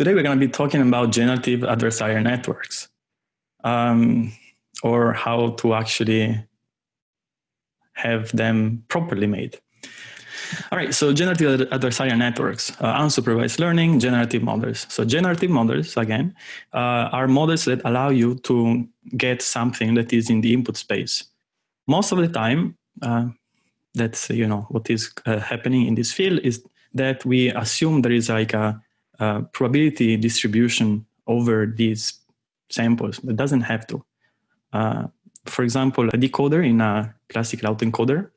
Today we're going to be talking about generative adversarial networks um, or how to actually have them properly made. All right, so generative adversarial networks, uh, unsupervised learning, generative models. So generative models, again, uh, are models that allow you to get something that is in the input space. Most of the time, uh, that's you know what is uh, happening in this field is that we assume there is like a uh, probability distribution over these samples. It doesn't have to. Uh, for example, a decoder in a classical autoencoder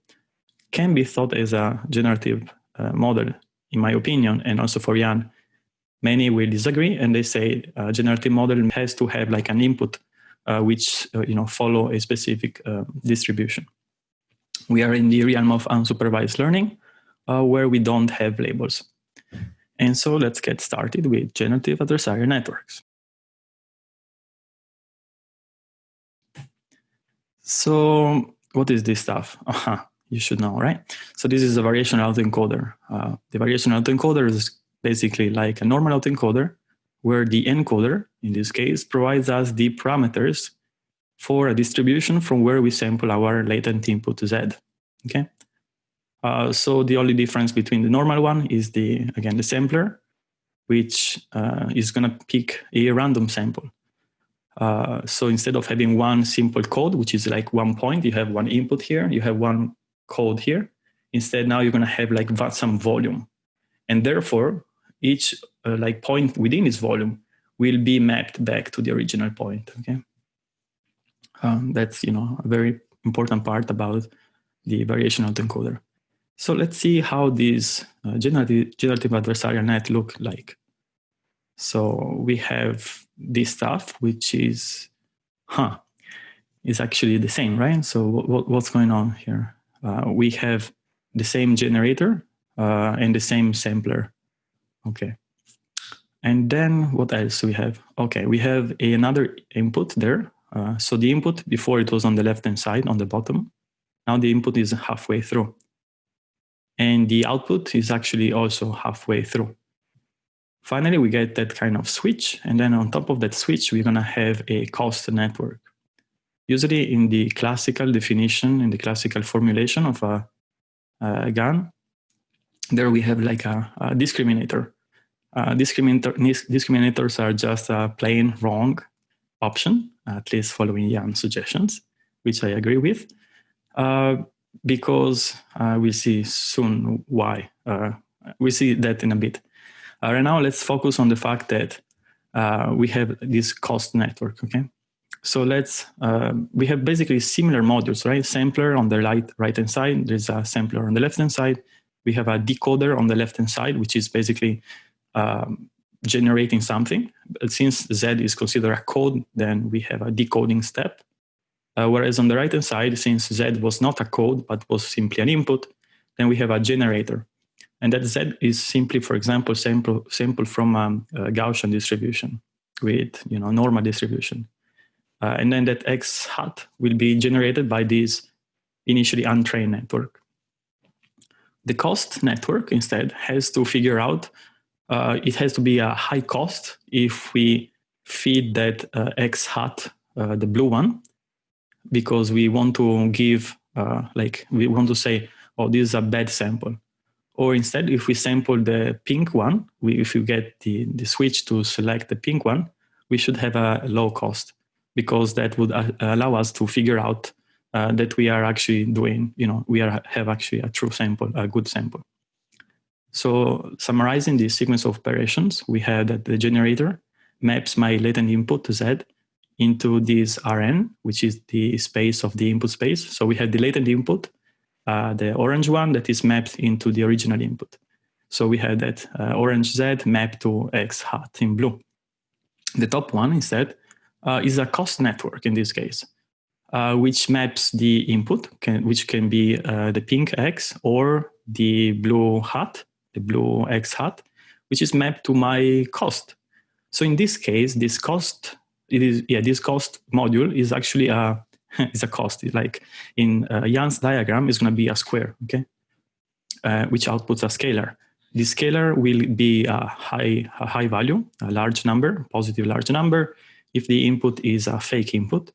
can be thought as a generative uh, model, in my opinion, and also for Yann. Many will disagree, and they say a generative model has to have like an input uh, which uh, you know follow a specific uh, distribution. We are in the realm of unsupervised learning, where we don't have labels. And so let's get started with generative adversarial networks. So what is this stuff? Uh -huh, you should know, right? So this is a variational autoencoder. Uh, the variational autoencoder is basically like a normal autoencoder where the encoder, in this case, provides us the parameters for a distribution from where we sample our latent input to Z, okay? Uh, so the only difference between the normal one is the, again, the sampler, which uh, is going to pick a random sample. Uh, so instead of having one simple code, which is like one point, you have one input here, you have one code here. Instead, now you're going to have like some volume. And therefore, each uh, like point within this volume will be mapped back to the original point, okay? Um, that's, you know, a very important part about the variational encoder. So let's see how these uh, generative, generative adversarial net look like. So we have this stuff, which is, huh, is actually the same, right? So what's going on here? Uh, we have the same generator uh, and the same sampler. Okay. And then what else we have? Okay, we have a, another input there. Uh, so the input before it was on the left-hand side on the bottom. Now the input is halfway through and the output is actually also halfway through. Finally, we get that kind of switch, and then on top of that switch, we're going to have a cost network. Usually in the classical definition, in the classical formulation of a, a GAN, there we have like a, a discriminator. Uh, discriminator. Discriminators are just a plain wrong option, at least following Yann's suggestions, which I agree with. Uh, because uh, we'll see soon why. Uh, we'll see that in a bit. Uh, right now, let's focus on the fact that uh, we have this cost network, okay? So let's, uh, we have basically similar modules, right? Sampler on the right, right-hand side, there's a sampler on the left-hand side. We have a decoder on the left-hand side, which is basically um, generating something. But since Z is considered a code, then we have a decoding step. Uh, whereas on the right-hand side, since Z was not a code, but was simply an input, then we have a generator. And that Z is simply, for example, sample, sample from um, a Gaussian distribution with you know normal distribution. Uh, and then that X hat will be generated by this initially untrained network. The cost network instead has to figure out, uh, it has to be a high cost if we feed that uh, X hat, uh, the blue one, because we want to give, uh, like, we want to say, oh, this is a bad sample. Or instead, if we sample the pink one, we, if you get the, the switch to select the pink one, we should have a low cost because that would uh, allow us to figure out uh, that we are actually doing, you know, we are, have actually a true sample, a good sample. So summarizing this sequence of operations, we have that the generator maps my latent input to Z into this Rn, which is the space of the input space. So we have the latent input, uh, the orange one that is mapped into the original input. So we have that uh, orange Z mapped to X hat in blue. The top one instead uh, is a cost network in this case, uh, which maps the input, can, which can be uh, the pink X or the blue hat, the blue X hat, which is mapped to my cost. So in this case, this cost it is yeah this cost module is actually a is a cost it's like in uh, Yann's diagram is going to be a square okay uh, which outputs a scalar the scalar will be a high, a high value, a large number, positive large number, if the input is a fake input.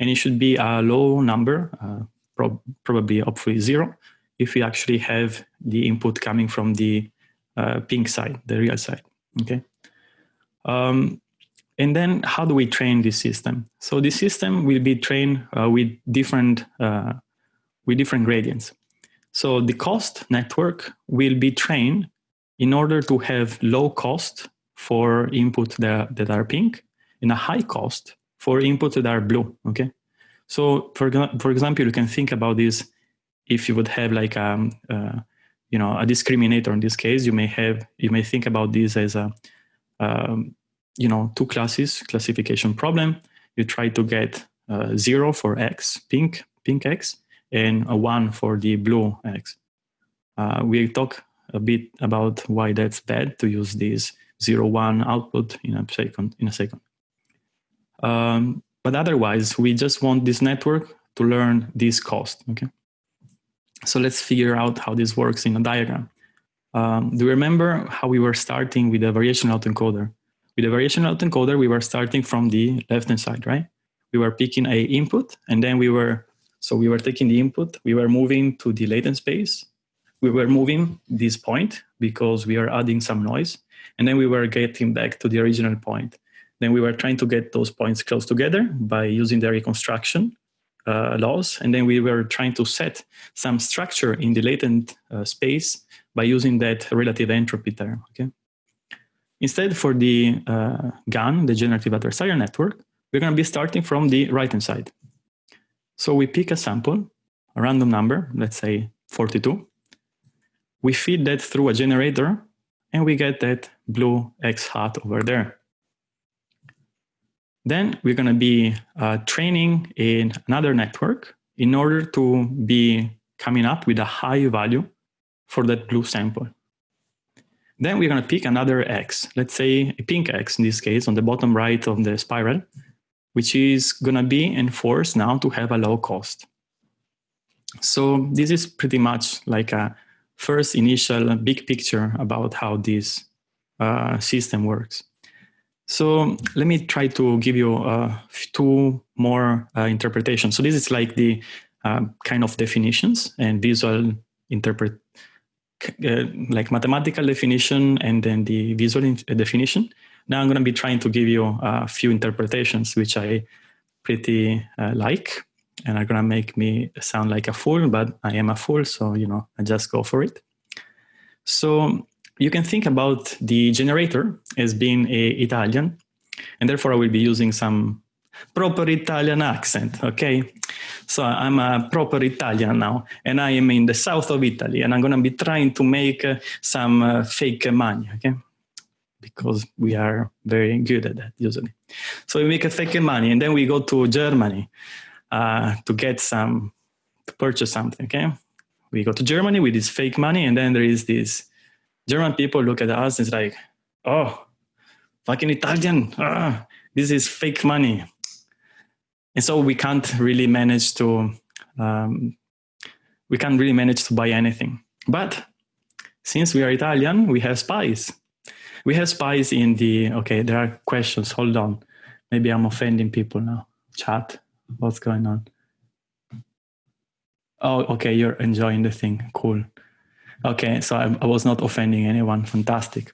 And it should be a low number, uh, prob probably hopefully zero, if we actually have the input coming from the uh, pink side, the real side, okay? Um, and then how do we train this system? So the system will be trained uh, with different uh, with different gradients. So the cost network will be trained in order to have low cost for input that, that are pink and a high cost for input that are blue, okay? So for, for example, you can think about this if you would have like a, um, uh, you know, a discriminator in this case, you may have, you may think about this as a, um, you know, two classes classification problem. You try to get uh, zero for X, pink, pink X, and a one for the blue X. Uh, we talk a bit about why that's bad to use this zero one output in a second. In a second. Um, but otherwise, we just want this network to learn this cost. Okay. So let's figure out how this works in a diagram. Um, do you remember how we were starting with a variational autoencoder? With a variational autoencoder, we were starting from the left-hand side, right? We were picking a input, and then we were, so we were taking the input, we were moving to the latent space, we were moving this point because we are adding some noise, and then we were getting back to the original point. Then we were trying to get those points close together by using the reconstruction uh, loss, and then we were trying to set some structure in the latent uh, space by using that relative entropy term. Okay. Instead, for the uh, GAN, the generative adversarial network, we're going to be starting from the right-hand side. So we pick a sample, a random number, let's say 42. We feed that through a generator, and we get that blue X hat over there. Then we're going to be uh, training in another network in order to be coming up with a high value for that blue sample. Then we're going to pick another X, let's say a pink X in this case on the bottom right of the spiral, which is going to be enforced now to have a low cost. So this is pretty much like a first initial big picture about how this uh, system works. So let me try to give you uh, two more uh, interpretations. So this is like the uh, kind of definitions and visual interpret, uh, like mathematical definition and then the visual uh, definition. Now I'm going to be trying to give you a few interpretations which I pretty uh, like and are going to make me sound like a fool, but I am a fool, so you know I just go for it. So you can think about the generator as being a Italian, and therefore I will be using some proper Italian accent, okay? So I'm a proper Italian now, and I am in the south of Italy, and I'm gonna be trying to make uh, some uh, fake money, okay? Because we are very good at that usually. So we make a fake money, and then we go to Germany uh, to get some, to purchase something, okay? We go to Germany with this fake money, and then there is this German people look at us and it's like, oh, fucking Italian, ah, this is fake money. And so we can't really manage to, um, we can't really manage to buy anything. But since we are Italian, we have spies. We have spies in the, okay, there are questions, hold on. Maybe I'm offending people now. Chat, what's going on? Oh, okay, you're enjoying the thing, cool. Okay, so I, I was not offending anyone. Fantastic.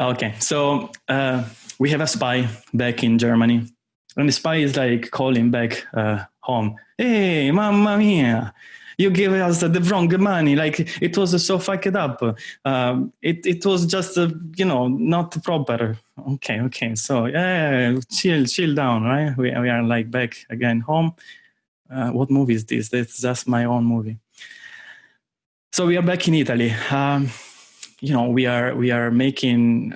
Okay, so uh, we have a spy back in Germany, and the spy is like calling back uh, home. Hey, mamma mia! You gave us the wrong money. Like it was so fucked up. Um, it it was just uh, you know not proper. Okay, okay. So yeah, chill, chill down, right? We we are like back again home. Uh, what movie is this? That's just my own movie. So we are back in Italy. Um, you know, we are we are making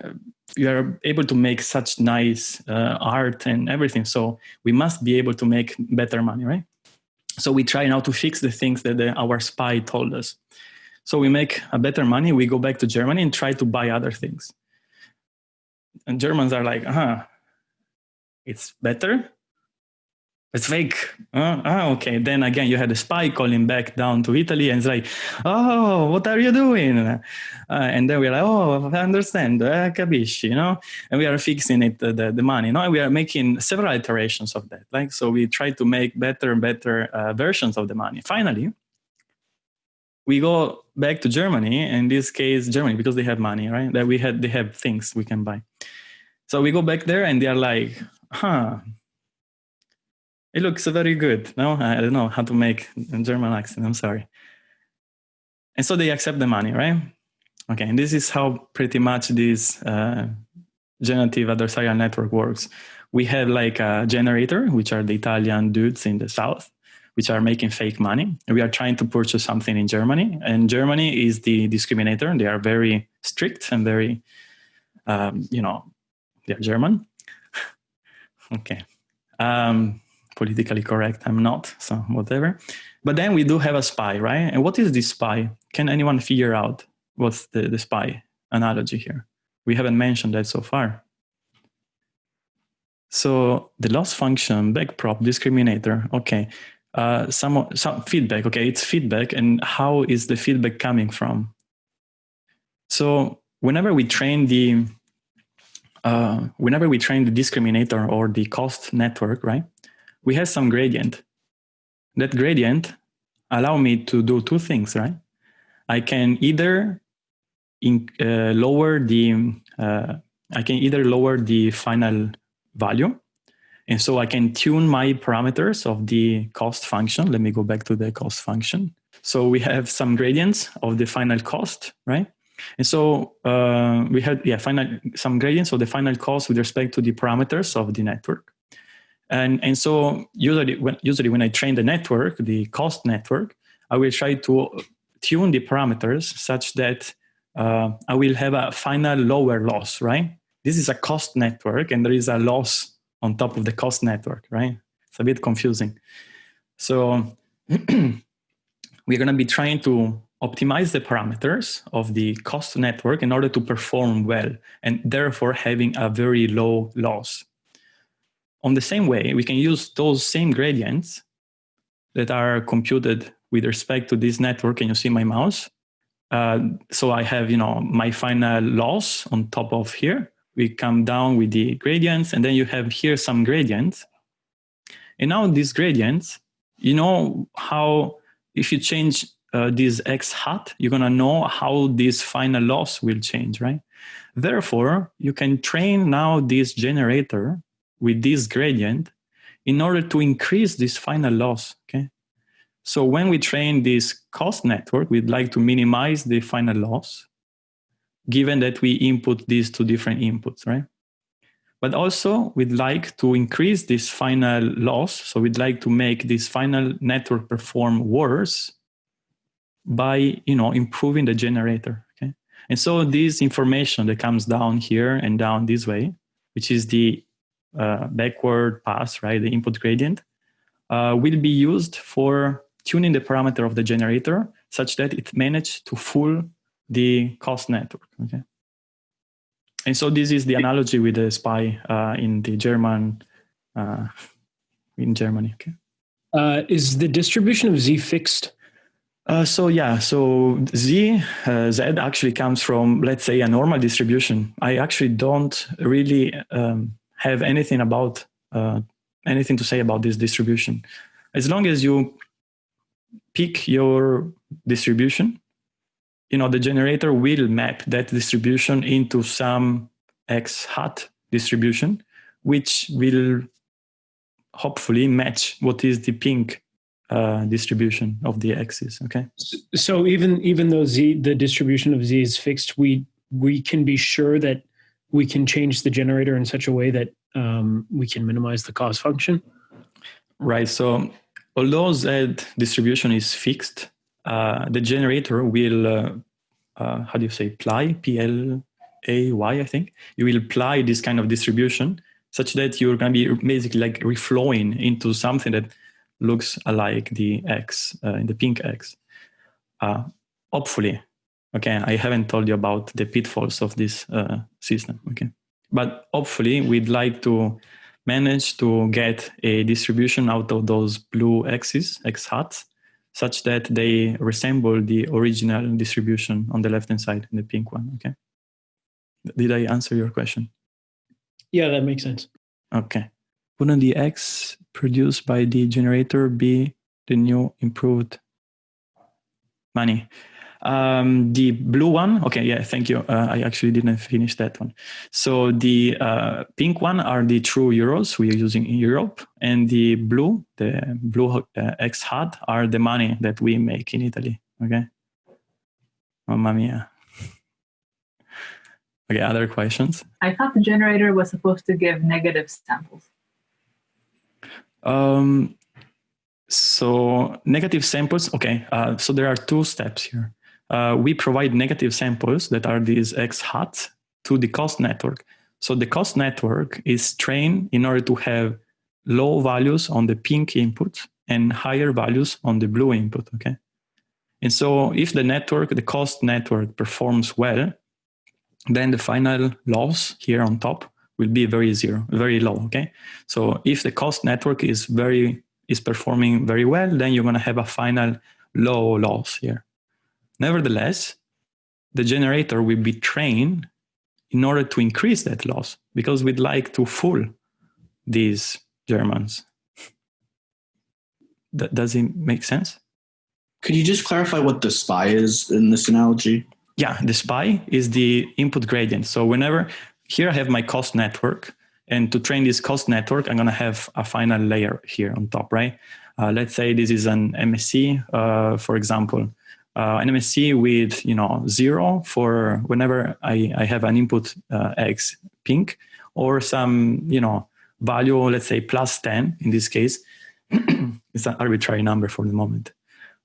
we are able to make such nice uh, art and everything. So we must be able to make better money, right? So we try now to fix the things that the, our spy told us. So we make a better money. We go back to Germany and try to buy other things. And Germans are like, huh, it's better. It's fake. Uh, okay. Then again, you had a spy calling back down to Italy and it's like, oh, what are you doing? Uh, and then we're like, oh, I understand, uh, capisci, you know? And we are fixing it, uh, the, the money, you know? And we are making several iterations of that. Like, so we try to make better and better uh, versions of the money. Finally, we go back to Germany, in this case, Germany, because they have money, right? That we had, they have things we can buy. So we go back there and they are like, huh, it looks very good. No, I don't know how to make German accent. I'm sorry. And so they accept the money, right? Okay, and this is how pretty much this uh, generative adversarial network works. We have like a generator, which are the Italian dudes in the south, which are making fake money. We are trying to purchase something in Germany, and Germany is the discriminator. They are very strict and very, um, you know, they're German. okay. Um, politically correct. I'm not, so whatever. But then we do have a spy, right? And what is this spy? Can anyone figure out what's the, the spy analogy here? We haven't mentioned that so far. So the loss function, backprop, discriminator, okay. Uh, some, some feedback, okay, it's feedback. And how is the feedback coming from? So whenever we train the, uh, whenever we train the discriminator or the cost network, right? We have some gradient. That gradient allow me to do two things, right? I can either in, uh, lower the uh, I can either lower the final value, and so I can tune my parameters of the cost function. Let me go back to the cost function. So we have some gradients of the final cost, right? And so uh, we had yeah final some gradients of the final cost with respect to the parameters of the network. And, and so usually when, usually when I train the network, the cost network, I will try to tune the parameters such that uh, I will have a final lower loss, right? This is a cost network and there is a loss on top of the cost network, right? It's a bit confusing. So we're going to be trying to optimize the parameters of the cost network in order to perform well and therefore having a very low loss on the same way, we can use those same gradients that are computed with respect to this network, and you see my mouse. Uh, so I have, you know, my final loss on top of here. We come down with the gradients, and then you have here some gradients. And now these gradients, you know how if you change uh, this x hat, you're gonna know how this final loss will change, right? Therefore, you can train now this generator with this gradient in order to increase this final loss, okay? So when we train this cost network, we'd like to minimize the final loss, given that we input these two different inputs, right? But also we'd like to increase this final loss. So we'd like to make this final network perform worse by, you know, improving the generator, okay? And so this information that comes down here and down this way, which is the uh, backward pass, right, the input gradient, uh, will be used for tuning the parameter of the generator such that it managed to fool the cost network. Okay. And so this is the analogy with the spy uh, in the German, uh, in Germany. Okay. Uh, is the distribution of Z fixed? Uh, so yeah, so Z, uh, Z actually comes from, let's say, a normal distribution. I actually don't really um, have anything about uh, anything to say about this distribution. As long as you pick your distribution, you know, the generator will map that distribution into some X hat distribution, which will hopefully match what is the pink uh, distribution of the x's. Okay. So even even though z the distribution of z is fixed, we we can be sure that we can change the generator in such a way that um, we can minimize the cost function? Right. So although Z distribution is fixed, uh, the generator will, uh, uh, how do you say, ply, P-L-A-Y, I think. You will apply this kind of distribution such that you're going to be basically like reflowing into something that looks like the X, uh, in the pink X. Uh, hopefully, Okay, I haven't told you about the pitfalls of this uh, system. Okay, but hopefully we'd like to manage to get a distribution out of those blue x's, x hats, such that they resemble the original distribution on the left-hand side, in the pink one, okay? Did I answer your question? Yeah, that makes sense. Okay. Wouldn't the X produced by the generator be the new improved money? Um, the blue one, okay, yeah, thank you. Uh, I actually didn't finish that one. So the uh, pink one are the true euros we are using in Europe, and the blue, the blue uh, X hat, are the money that we make in Italy. Okay, mamma mia. Okay, other questions? I thought the generator was supposed to give negative samples. Um, so negative samples, okay, uh, so there are two steps here. Uh, we provide negative samples that are these X hats to the cost network. So the cost network is trained in order to have low values on the pink input and higher values on the blue input, okay? And so if the network, the cost network performs well, then the final loss here on top will be very zero, very low, okay? So if the cost network is very is performing very well, then you're gonna have a final low loss here. Nevertheless, the generator will be trained in order to increase that loss because we'd like to fool these Germans. Does it make sense? Could you just clarify what the spy is in this analogy? yeah, the spy is the input gradient. So whenever here I have my cost network, and to train this cost network, I'm going to have a final layer here on top, right? Uh, let's say this is an MSE, uh, for example, uh, an MSE with you know zero for whenever I, I have an input uh, X pink, or some you know value, let's say plus 10 in this case. it's an arbitrary number for the moment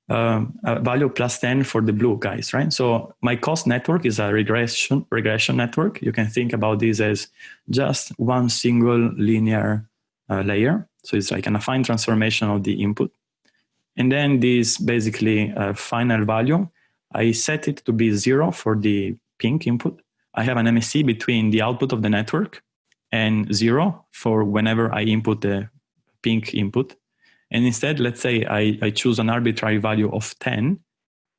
um, value plus 10 for the blue guys, right? So my cost network is a regression regression network. You can think about this as just one single linear uh, layer. So it's like an affine transformation of the input. And then this basically uh, final value, I set it to be zero for the pink input. I have an MSE between the output of the network and zero for whenever I input the pink input. And instead, let's say I, I choose an arbitrary value of 10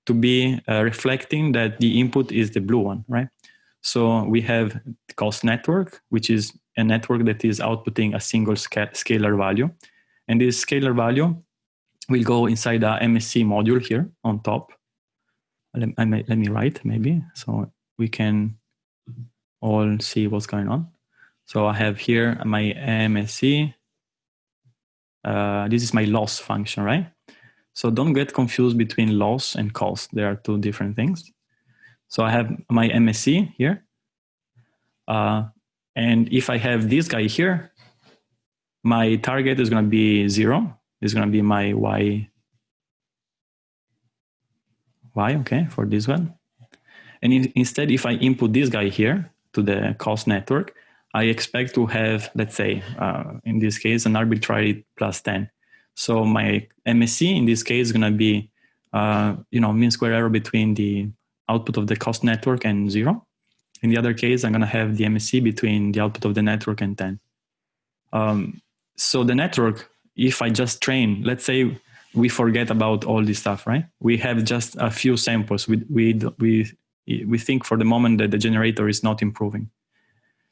to be uh, reflecting that the input is the blue one, right? So we have the cost network, which is a network that is outputting a single scalar value. And this scalar value will go inside the MSE module here on top. Let, may, let me write maybe so we can all see what's going on. So I have here my MSE. uh, this is my loss function, right? So don't get confused between loss and cost. They are two different things. So I have my MSE here. Uh, and if I have this guy here, my target is going to be zero. It's going to be my Y. Y, okay, for this one. And in, instead, if I input this guy here to the cost network, I expect to have, let's say, uh, in this case, an arbitrary plus 10. So my MSE in this case is going to be, uh, you know, mean square error between the output of the cost network and zero. In the other case, I'm going to have the MSE between the output of the network and 10. Um, so the network, if I just train, let's say we forget about all this stuff, right? We have just a few samples. We, we, we, we think for the moment that the generator is not improving.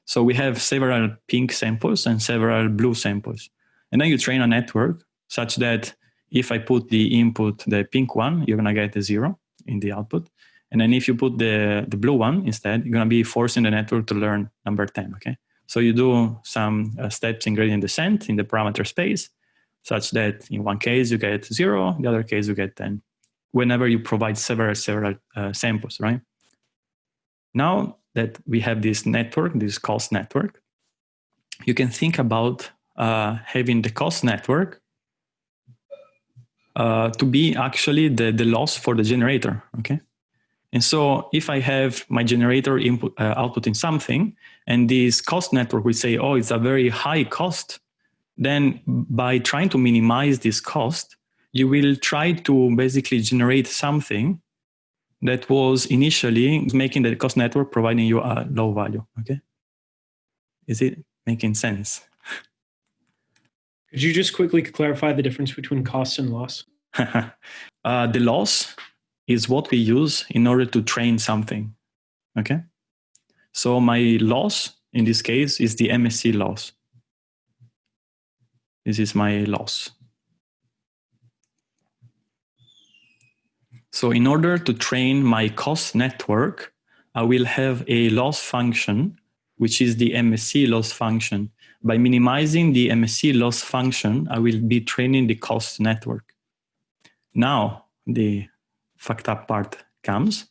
So we have several pink samples and several blue samples. And then you train a network such that if I put the input, the pink one, you're going to get a zero in the output. And then if you put the, the blue one instead, you're going to be forcing the network to learn number 10, okay? So you do some uh, steps in gradient descent in the parameter space, such that in one case you get zero, in the other case you get 10, whenever you provide several, several uh, samples, right? Now that we have this network, this cost network, you can think about uh, having the cost network uh, to be actually the, the loss for the generator, okay? And so if I have my generator input uh, output in something, and this cost network will say, oh, it's a very high cost, then by trying to minimize this cost, you will try to basically generate something that was initially making the cost network providing you a low value. Okay, is it making sense? Could you just quickly clarify the difference between cost and loss? uh, the loss is what we use in order to train something. Okay. So my loss in this case is the MSE loss. This is my loss. So in order to train my cost network, I will have a loss function, which is the MSE loss function. By minimizing the MSE loss function, I will be training the cost network. Now, the fucked up part comes,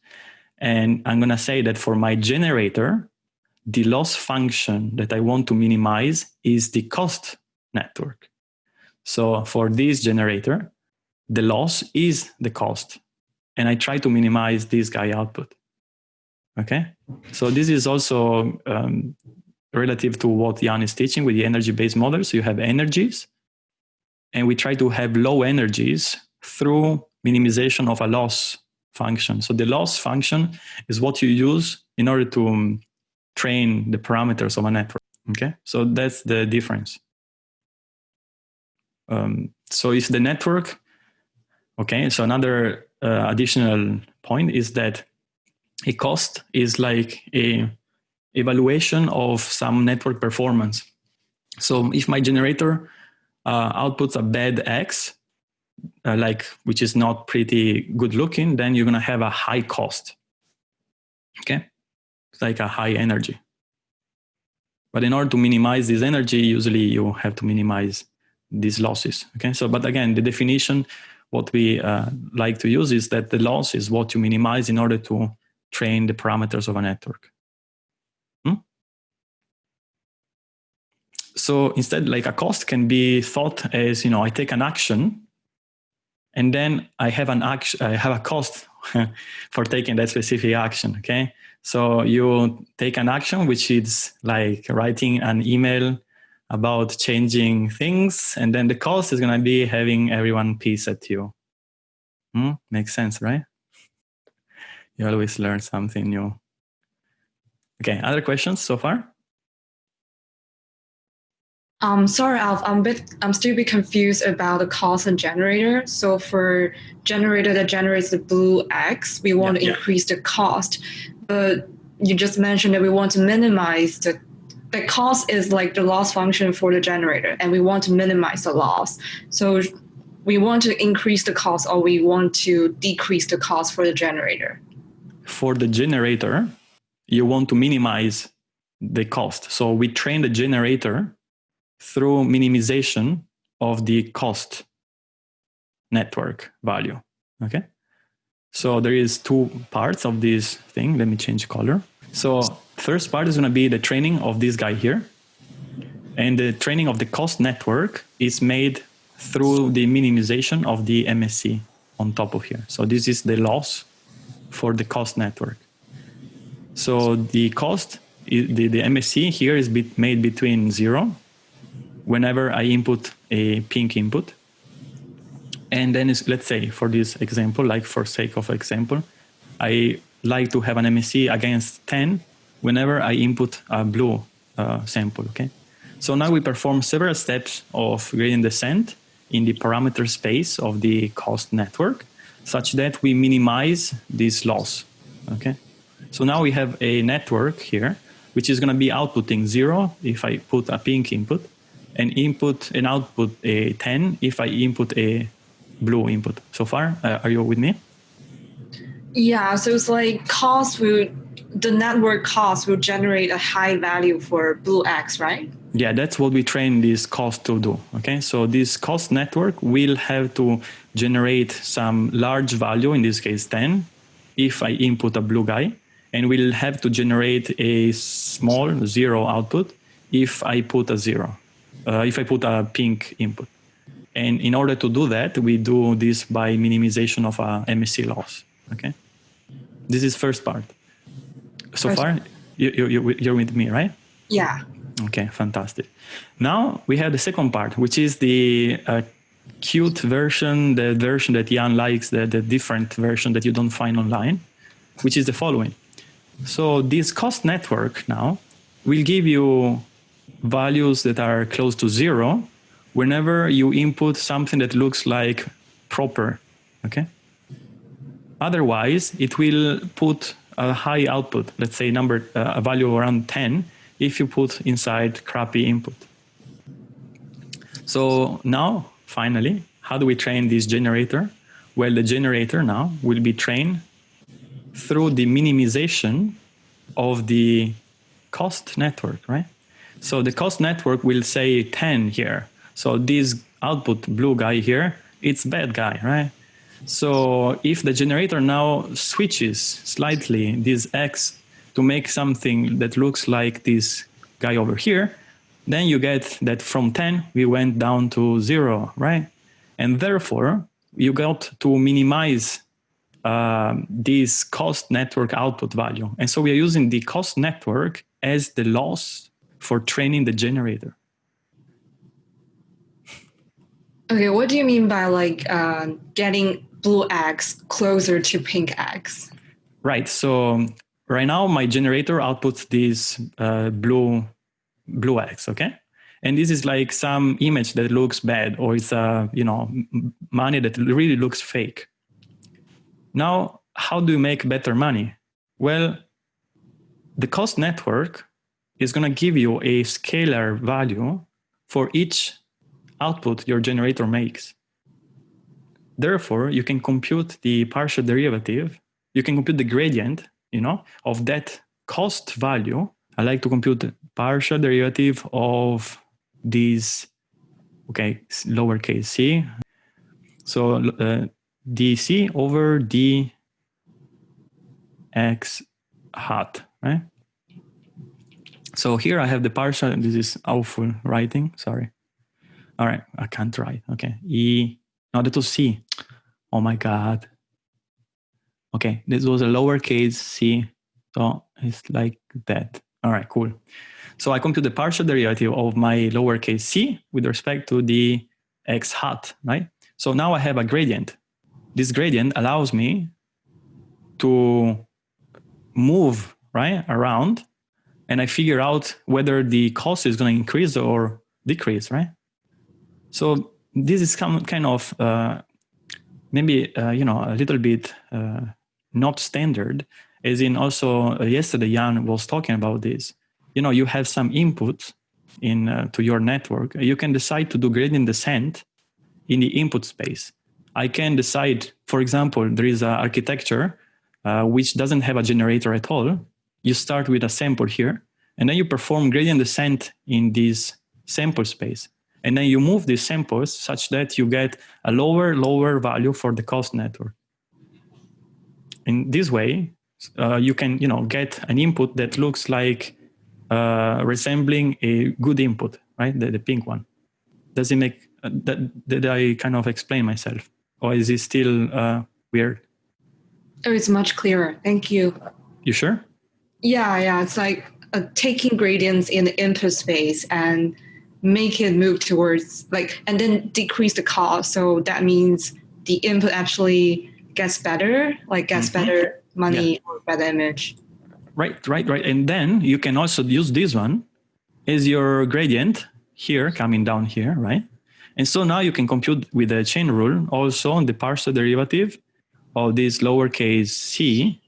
and I'm going to say that for my generator, the loss function that I want to minimize is the cost network. So for this generator, the loss is the cost. And I try to minimize this guy output. Okay, so this is also um, relative to what Yann is teaching with the energy-based model. So you have energies, and we try to have low energies through minimization of a loss function. So the loss function is what you use in order to um, train the parameters of a network. Okay, so that's the difference. Um, so if the network, okay, so another uh, additional point is that a cost is like a evaluation of some network performance. So if my generator uh, outputs a bad X, uh, like which is not pretty good looking, then you're gonna have a high cost. Okay, it's like a high energy. But in order to minimize this energy, usually you have to minimize these losses. Okay, so but again, the definition, what we uh, like to use is that the loss is what you minimize in order to train the parameters of a network. Hmm? So instead, like a cost can be thought as, you know, I take an action and then I have an action, I have a cost for taking that specific action. Okay. So you take an action, which is like writing an email about changing things. And then the cost is going to be having everyone piece at you. Hmm? Makes sense, right? You always learn something new. Okay, other questions so far? Um, sorry, Alf, I'm a bit, I'm still a bit confused about the cost and generator. So for generator that generates the blue X, we want Yeah, to yeah. increase the cost, but you just mentioned that we want to minimize the the cost is like the loss function for the generator, and we want to minimize the loss. So we want to increase the cost, or we want to decrease the cost for the generator. For the generator, you want to minimize the cost. So we train the generator through minimization of the cost network value. Okay. So there is two parts of this thing. Let me change color. So first part is going to be the training of this guy here. And the training of the cost network is made through the minimization of the MSE on top of here. So this is the loss for the cost network. So the cost, the, the MSE here is made between zero whenever I input a pink input. And then let's say for this example, like for sake of example, I like to have an MSE against 10 whenever I input a blue uh, sample, okay? So now we perform several steps of gradient descent in the parameter space of the cost network such that we minimize this loss, okay? So now we have a network here, which is gonna be outputting zero if I put a pink input and input and output a 10 if I input a blue input. So far, uh, are you with me? Yeah, so it's like cost will the network cost will generate a high value for blue X, right? Yeah, that's what we train this cost to do. Okay, so this cost network will have to generate some large value, in this case 10, if I input a blue guy, and will have to generate a small zero output if I put a zero, uh, if I put a pink input. And in order to do that, we do this by minimization of a MSE loss. Okay, this is first part. So First- far, you, you, you- you're with me, right? Yeah. Okay, fantastic. Now we have the second part, which is the uh, cute version, the version that Yann likes, the, the different version that you don't find online, which is the following. So this cost network now will give you values that are close to zero whenever you input something that looks like proper, okay? Otherwise, it will put a high output, let's say number uh, a value around 10, if you put inside crappy input. So now, finally, how do we train this generator? Well, the generator now will be trained through the minimization of the cost network, right? So the cost network will say 10 here. So this output blue guy here, it's bad guy, right? So if the generator now switches slightly this X to make something that looks like this guy over here, then you get that from 10, we went down to zero, right? And therefore, you got to minimize uh, this cost network output value. And so we are using the cost network as the loss for training the generator. Okay, what do you mean by like uh, getting blue X closer to pink X? Right. So right now my generator outputs this uh, blue blue X. Okay. And this is like some image that looks bad, or it's a you know money that really looks fake. Now, how do you make better money? Well, the cost network is going to give you a scalar value for each output your generator makes. Therefore, you can compute the partial derivative. You can compute the gradient, you know, of that cost value. I like to compute the partial derivative of this, okay, lowercase c. So uh, dc over d x hat, right? So here I have the partial, this is awful writing, sorry. All right, I can't write, okay. E, no, that was C. Oh my God. Okay, this was a lowercase c, so it's like that. All right, cool. So I compute the partial derivative of my lowercase c with respect to the x hat, right? So now I have a gradient. This gradient allows me to move right around and I figure out whether the cost is going to increase or decrease, right? So this is some kind of uh, maybe uh, you know a little bit uh, not standard, as in also uh, yesterday Yann was talking about this. You know, you have some input in uh, to your network. You can decide to do gradient descent in the input space. I can decide, for example, there is an architecture uh, which doesn't have a generator at all. You start with a sample here, and then you perform gradient descent in this sample space. And then you move these samples such that you get a lower, lower value for the cost network. In this way, uh, you can you know, get an input that looks like uh, resembling a good input, right? The, the pink one. Does it make, uh, that, did I kind of explain myself? Or is it still uh, weird? Oh, it's much clearer. Thank you. You sure? Yeah, yeah. It's like uh, taking gradients in the input space and make it move towards like, and then decrease the cost. So that means the input actually gets better, like gets mm-hmm. better money yeah. or better image. Right, right, right. And then you can also use this one as your gradient here coming down here, right? And so now you can compute with the chain rule also on the partial derivative of this lowercase c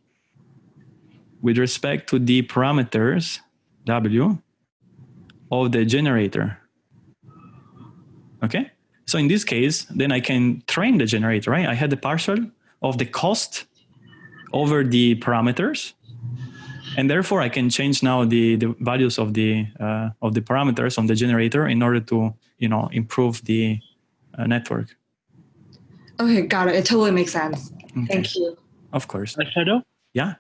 with respect to the parameters w of the generator. Okay, so in this case, then I can train the generator, right? I had the partial of the cost over the parameters, and therefore I can change now the, the values of the uh, of the parameters on the generator in order to you know improve the uh, network. Okay, got it. It totally makes sense. Okay. Thank you. Of course. Shadow? Yeah.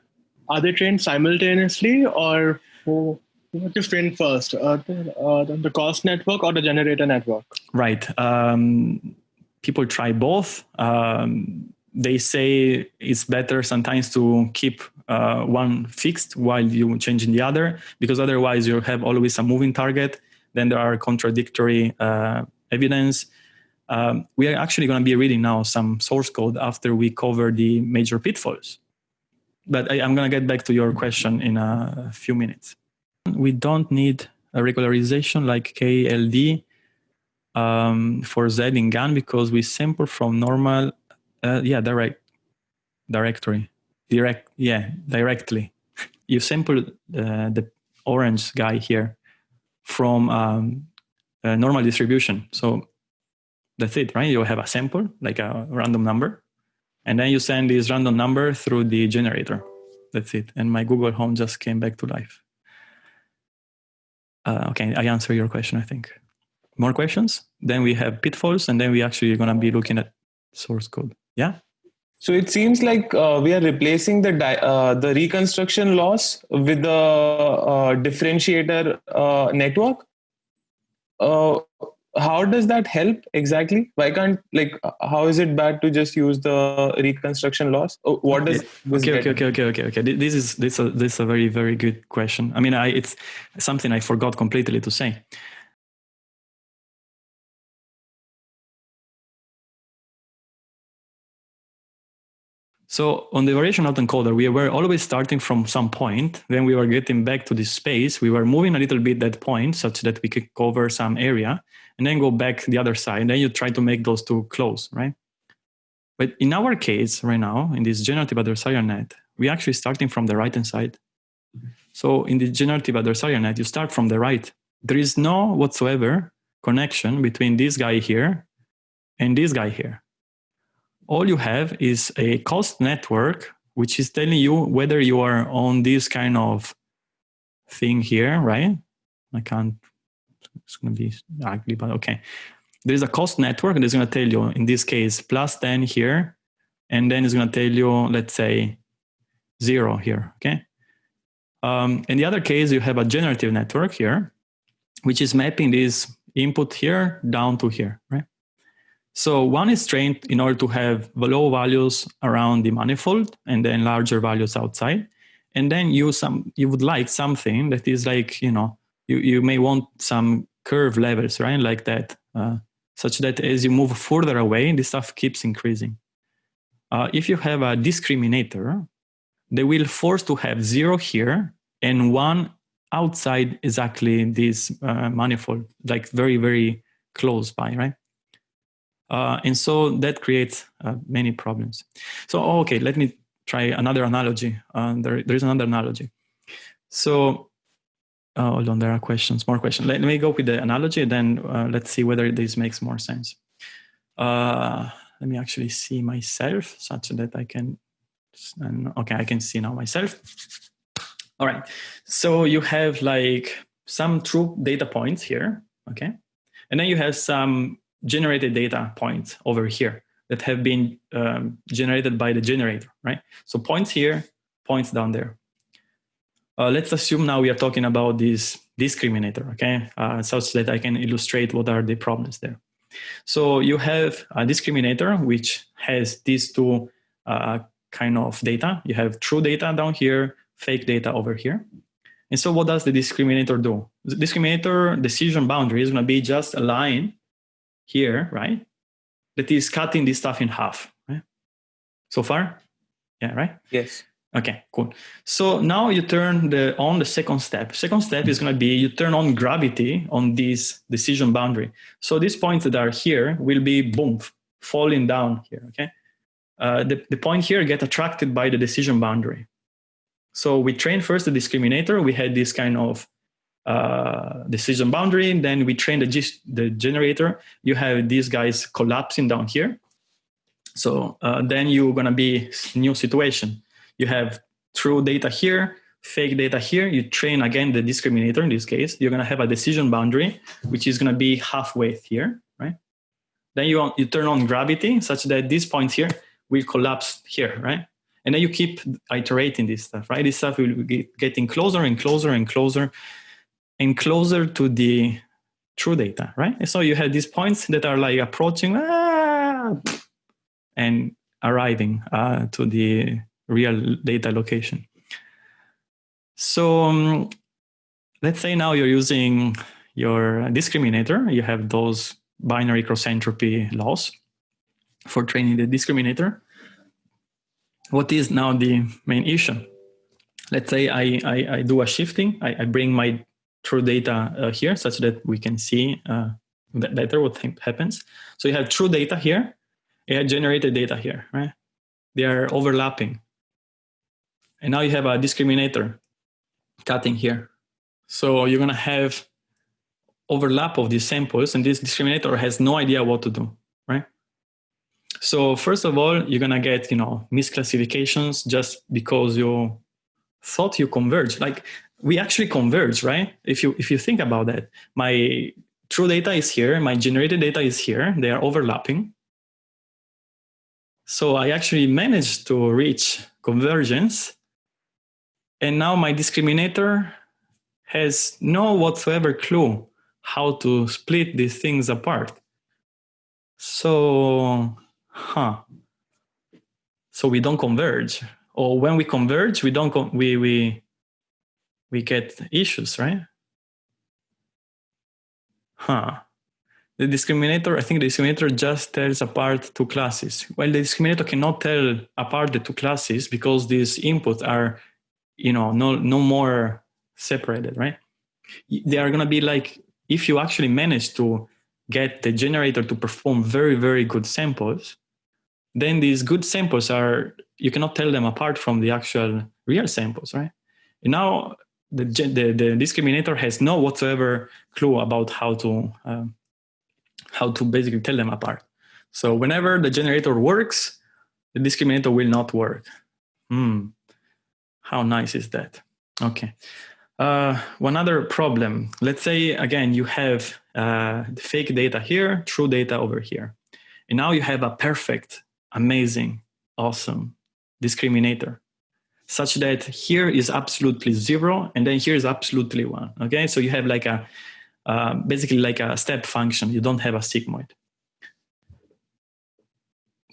Are they trained simultaneously or who, what is trained first? Uh, the, uh, the cost network or the generator network? Right. Um, people try both. Um, they say it's better sometimes to keep uh, one fixed while you changing the other, because otherwise you have always a moving target. Then there are contradictory uh, evidence. Um, we are actually going to be reading now some source code after we cover the major pitfalls. But I, am going to get back to your question in a few minutes. We don't need a regularization like KLD um, for Z in GAN because we sample from normal, uh, yeah, direct directory, direct, yeah, directly. You sample uh, the orange guy here from um, a normal distribution. So that's it, right? You have a sample, like a random number, and then you send this random number through the generator. That's it. And my Google Home just came back to life. Uh, okay, I answer your question, I think. More questions? Then we have pitfalls, and then we actually are going to be looking at source code. Yeah? So it seems like uh, we are replacing the di- uh, the reconstruction loss with the uh, differentiator uh, network. Uh, how does that help exactly? Why can't like how is it bad to just use the reconstruction loss? Oh, what does okay okay, okay okay okay okay okay This is this is a, this is a very very good question. I mean, I, it's something I forgot completely to say. So on the variation autoencoder, we were always starting from some point. Then we were getting back to this space. We were moving a little bit that point such that we could cover some area and then go back the other side. And then you try to make those two close, right? But in our case right now, in this generative adversarial net, we're actually starting from the right-hand side. So in the generative adversarial net, you start from the right. There is no whatsoever connection between this guy here and this guy here all you have is a cost network, which is telling you whether you are on this kind of thing here, right? I can't, it's going to be ugly, but okay. There's a cost network that's going to tell you, in this case, plus 10 here, and then it's going to tell you, let's say, zero here, okay? Um, in the other case, you have a generative network here, which is mapping this input here down to here, right? So one is trained in order to have low values around the manifold and then larger values outside. And then you some you would like something that is like, you know, you, you may want some curve levels, right? Like that, uh, such that as you move further away, this stuff keeps increasing. Uh, if you have a discriminator, they will force to have zero here and one outside exactly this uh, manifold, like very, very close by, right? Uh, and so that creates uh, many problems. So, okay, let me try another analogy. Uh, there, there is another analogy. So, uh, hold on, there are questions, more questions. Let, let me go with the analogy, then uh, let's see whether this makes more sense. Uh, let me actually see myself such that I can, okay, I can see now myself. All right, so you have like some true data points here, okay? And then you have some generated data points over here that have been um, generated by the generator, right? So points here, points down there. Uh, let's assume now we are talking about this discriminator, okay? Uh, such that I can illustrate what are the problems there. So you have a discriminator which has these two uh, kind of data. You have true data down here, fake data over here. And so what does the discriminator do? The discriminator decision boundary is going to be just a line here, right? That is cutting this stuff in half, right? So far? Yeah, right? Yes. Okay, cool. So now you turn the on the second step. Second step is going to be you turn on gravity on this decision boundary. So these points that are here will be boom falling down here. Okay, uh, the the point here get attracted by the decision boundary. So we train first the discriminator. We had this kind of uh, decision boundary. Then we train the, the generator. You have these guys collapsing down here. So uh, then you're gonna be new situation. You have true data here, fake data here. You train again the discriminator in this case. You're gonna have a decision boundary, which is gonna be halfway here, right? Then you, you turn on gravity such that these points here will collapse here, right? And then you keep iterating this stuff, right? This stuff will be getting closer and closer and closer and closer to the true data, right? And so you have these points that are like approaching ah, and arriving uh, to the real data location. So um, let's say now you're using your discriminator. You have those binary cross entropy loss for training the discriminator. What is now the main issue? Let's say I, I, I do a shifting. I, I bring my true data uh, here such that we can see uh, later what happens. So you have true data here, you generated data here, right? They are overlapping. And now you have a discriminator cutting here. So you're gonna have overlap of these samples and this discriminator has no idea what to do, right? So first of all, you're gonna get, you know, misclassifications just because you thought you converge. Like we actually converge, right? If you if you think about that, my true data is here, my generated data is here, they are overlapping. So I actually managed to reach convergence. And now my discriminator has no whatsoever clue how to split these things apart. So, huh. So we don't converge. Or when we converge, we don't, we, we, we get issues, right? Huh. The discriminator, I think the discriminator just tells apart two classes. Well, the discriminator cannot tell apart the two classes because these inputs are, you know, no, no more separated, right? They are going to be like, if you actually manage to get the generator to perform very, very good samples, then these good samples are, you cannot tell them apart from the actual real samples, right? And now the, the, the discriminator has no whatsoever clue about how to, um, how to basically tell them apart. So whenever the generator works, the discriminator will not work. Hmm, how nice is that? Okay. Uh, one other problem, let's say again, you have uh, fake data here, true data over here. And now you have a perfect, amazing, awesome discriminator such that here is absolutely zero and then here is absolutely one. Okay, so you have like a, uh, basically like a step function. You don't have a sigmoid.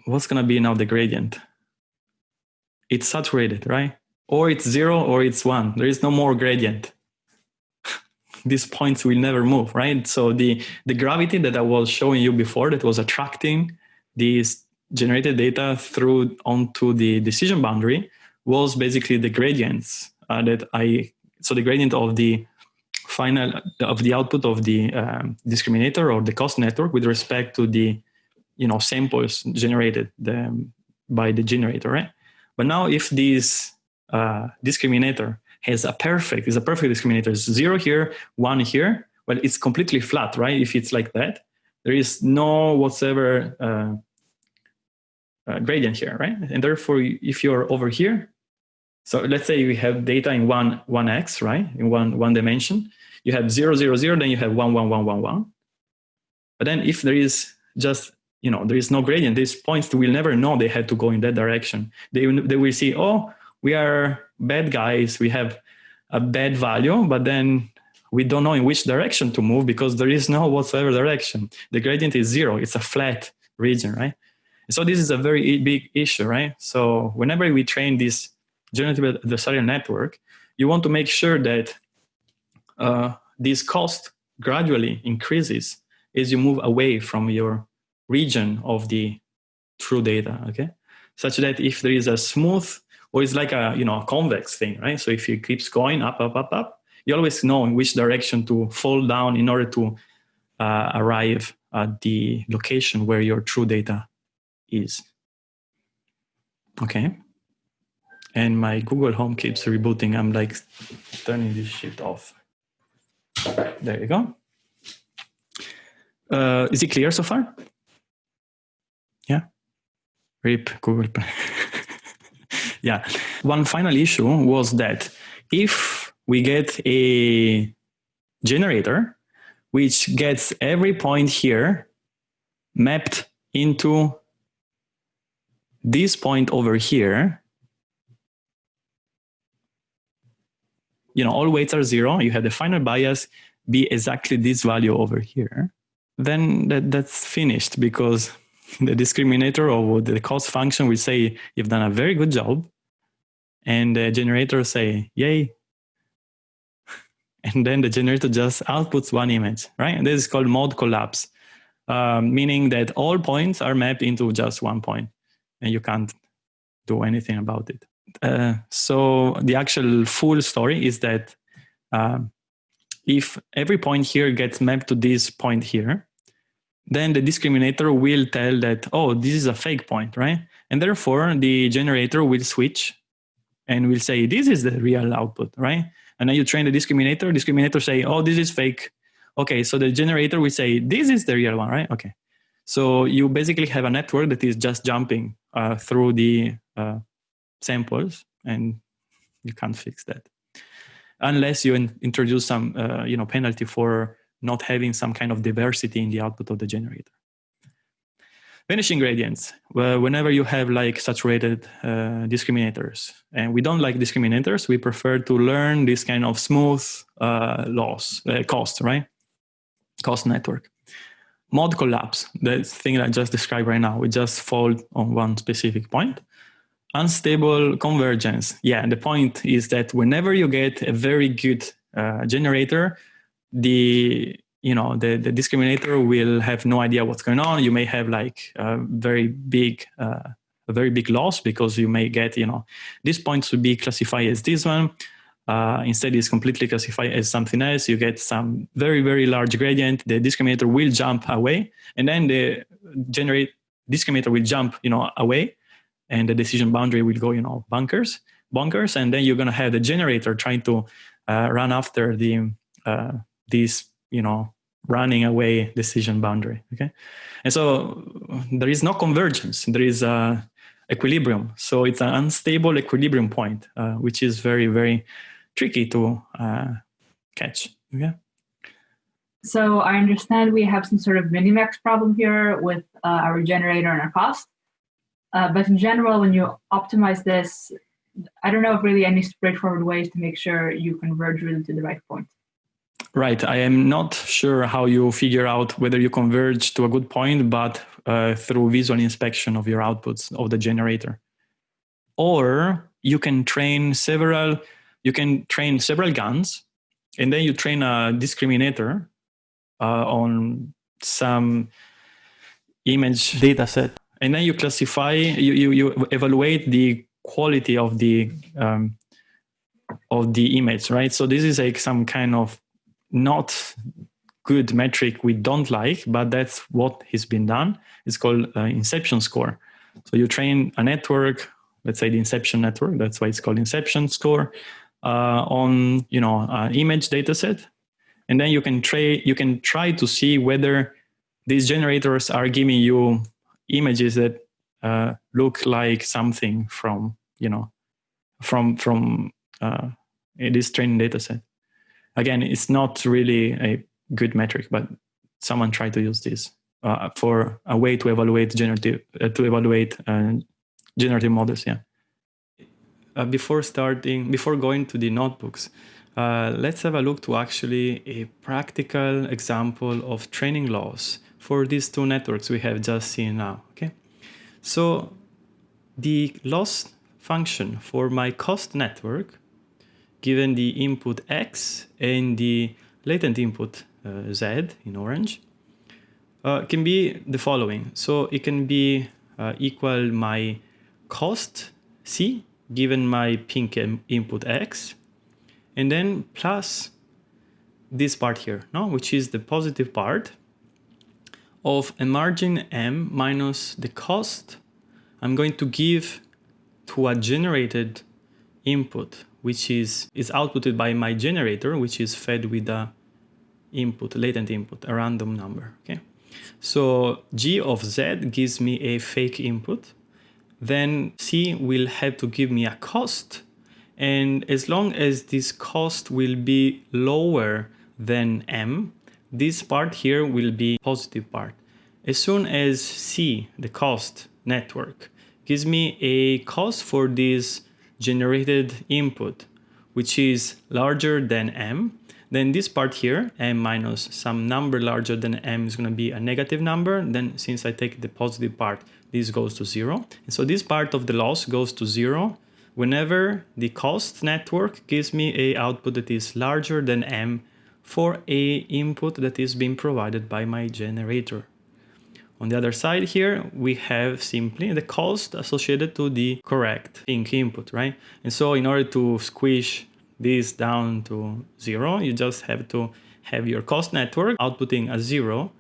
What's gonna be now the gradient? It's saturated, right? Or it's zero or it's one. There is no more gradient. These points will never move, right? So the, the gravity that I was showing you before that was attracting these generated data through onto the decision boundary was basically the gradients uh, that I, so the gradient of the final, of the output of the um, discriminator or the cost network with respect to the, you know, samples generated the, by the generator, right? But now if this uh, discriminator has a perfect, is a perfect discriminator, it's zero here, one here, well, it's completely flat, right? If it's like that, there is no whatsoever uh, uh, gradient here, right? And therefore, if you're over here, so let's say we have data in one, one X, right? In one, one dimension, you have zero, zero, zero, then you have one, one, one, one, one. But then if there is just, you know, there is no gradient, these points will never know they had to go in that direction. They, they will see, oh, we are bad guys, we have a bad value, but then we don't know in which direction to move because there is no whatsoever direction. The gradient is zero, it's a flat region, right? So this is a very big issue, right? So whenever we train this generative adversarial network, you want to make sure that uh, this cost gradually increases as you move away from your region of the true data, okay? Such that if there is a smooth, or it's like a, you know, a convex thing, right? So if it keeps going up, up, up, up, you always know in which direction to fall down in order to uh, arrive at the location where your true data is. Okay and my Google Home keeps rebooting. I'm like turning this shit off. There you go. Uh, is it clear so far? Yeah. RIP Google. yeah. One final issue was that if we get a generator which gets every point here mapped into this point over here, you know, all weights are zero, you have the final bias be exactly this value over here, then that, that's finished because the discriminator or the cost function will say you've done a very good job and the generator say yay. And then the generator just outputs one image right? And this is called mode collapse um, meaning that all points are mapped into just one point and you can't do anything about it. Uh, so the actual full story is that uh, if every point here gets mapped to this point here, then the discriminator will tell that, oh, this is a fake point, right? And therefore the generator will switch and will say, this is the real output, right? And then you train the discriminator, discriminator say, oh, this is fake. Okay, so the generator will say, this is the real one, right? Okay. So you basically have a network that is just jumping uh, through the uh, samples and you can't fix that unless you in, introduce some uh, you know penalty for not having some kind of diversity in the output of the generator vanishing gradients. Well, whenever you have like saturated uh, discriminators and we don't like discriminators we prefer to learn this kind of smooth uh, loss uh, cost right? Cost network. Mode collapse the thing i just described right now we just fall on one specific point. Unstable convergence. Yeah the point is that whenever you get a very good uh, generator the you know the, the discriminator will have no idea what's going on. You may have like a very big uh, a very big loss because you may get you know this point should be classified as this one. Uh, instead it's completely classified as something else. You get some very very large gradient. The discriminator will jump away and then the generate discriminator will jump you know away and the decision boundary will go, you know, bunkers, bunkers, and then you're going to have the generator trying to uh, run after the uh, these, you know, running away decision boundary. Okay, and so there is no convergence. There is a equilibrium. So it's an unstable equilibrium point, uh, which is very very tricky to uh, catch. Okay. So I understand we have some sort of minimax problem here with uh, our generator and our cost. Uh, but in general, when you optimize this, I don't know if really any straightforward ways to make sure you converge really to the right point. Right. I am not sure how you figure out whether you converge to a good point, but uh, through visual inspection of your outputs of the generator. Or you can train several, you can train several GANs, and then you train a discriminator uh, on some image data set and then you classify you you, you evaluate the quality of the um, of the image right so this is like some kind of not good metric we don't like but that's what has been done. It's called uh, inception score. So you train a network let's say the inception network that's why it's called inception score uh, on you know image data set and then you can try you can try to see whether these generators are giving you images that uh, look like something from you know from from uh, this training data set. Again, it's not really a good metric, but someone tried to use this uh, for a way to evaluate generative uh, to evaluate uh, generative models. Yeah. Uh, before starting, before going to the notebooks, let's have a look to actually a practical example of training loss for these two networks we have just seen now, okay? So the loss function for my cost network, given the input X and the latent input uh, Z in orange, uh, can be the following. So it can be uh, equal my cost C given my pink input X, and then plus this part here, no, which is the positive part, of a margin m minus the cost I'm going to give to a generated input, which is, is outputted by my generator, which is fed with a input, latent input, a random number. Okay, So g of z gives me a fake input. Then c will have to give me a cost. And as long as this cost will be lower than m, this part here will be positive part. As soon as C, the cost network, gives me a cost for this generated input, which is larger than M, then this part here, m minus some number larger than m is going to be a negative number. Then since I take the positive part, this goes to zero. And so this part of the loss goes to zero whenever the cost network gives me a output that is larger than m for a input that is being provided by my generator. On the other side here, we have simply the cost associated to the correct pink input, right? And so in order to squish this down to zero, you just have to have your cost network outputting a zero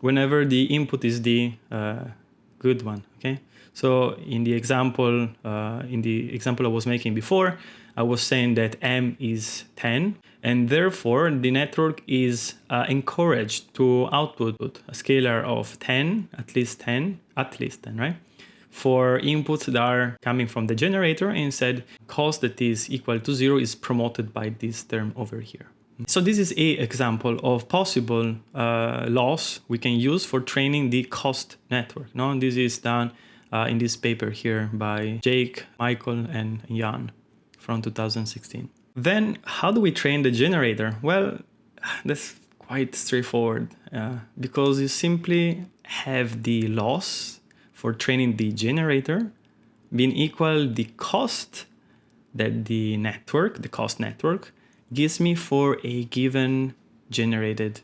whenever the input is the uh, good one. Okay. So in the example, uh, in the example I was making before, I was saying that m is 10, and therefore the network is uh, encouraged to output a scalar of 10, at least 10, at least 10, right? For inputs that are coming from the generator, and instead, cost that is equal to zero is promoted by this term over here. So this is a example of possible uh, loss we can use for training the cost network. No, this is done uh, in this paper here by Jake, Michael, and Yann from 2016. Then how do we train the generator? Well, that's quite straightforward uh, because you simply have the loss for training the generator being equal the cost that the network, the cost network, gives me for a given generated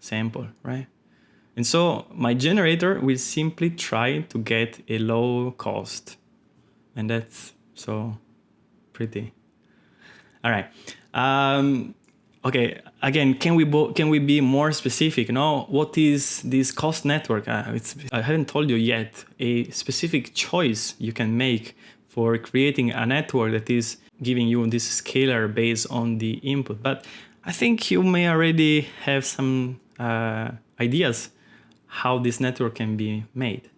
sample, right? And so my generator will simply try to get a low cost. And that's so pretty. All right. Um, okay. Again, can we can we be more specific? No. What is this cost network? Uh, I haven't told you yet. A specific choice you can make for creating a network that is giving you this scalar based on the input. But I think you may already have some uh, ideas how this network can be made.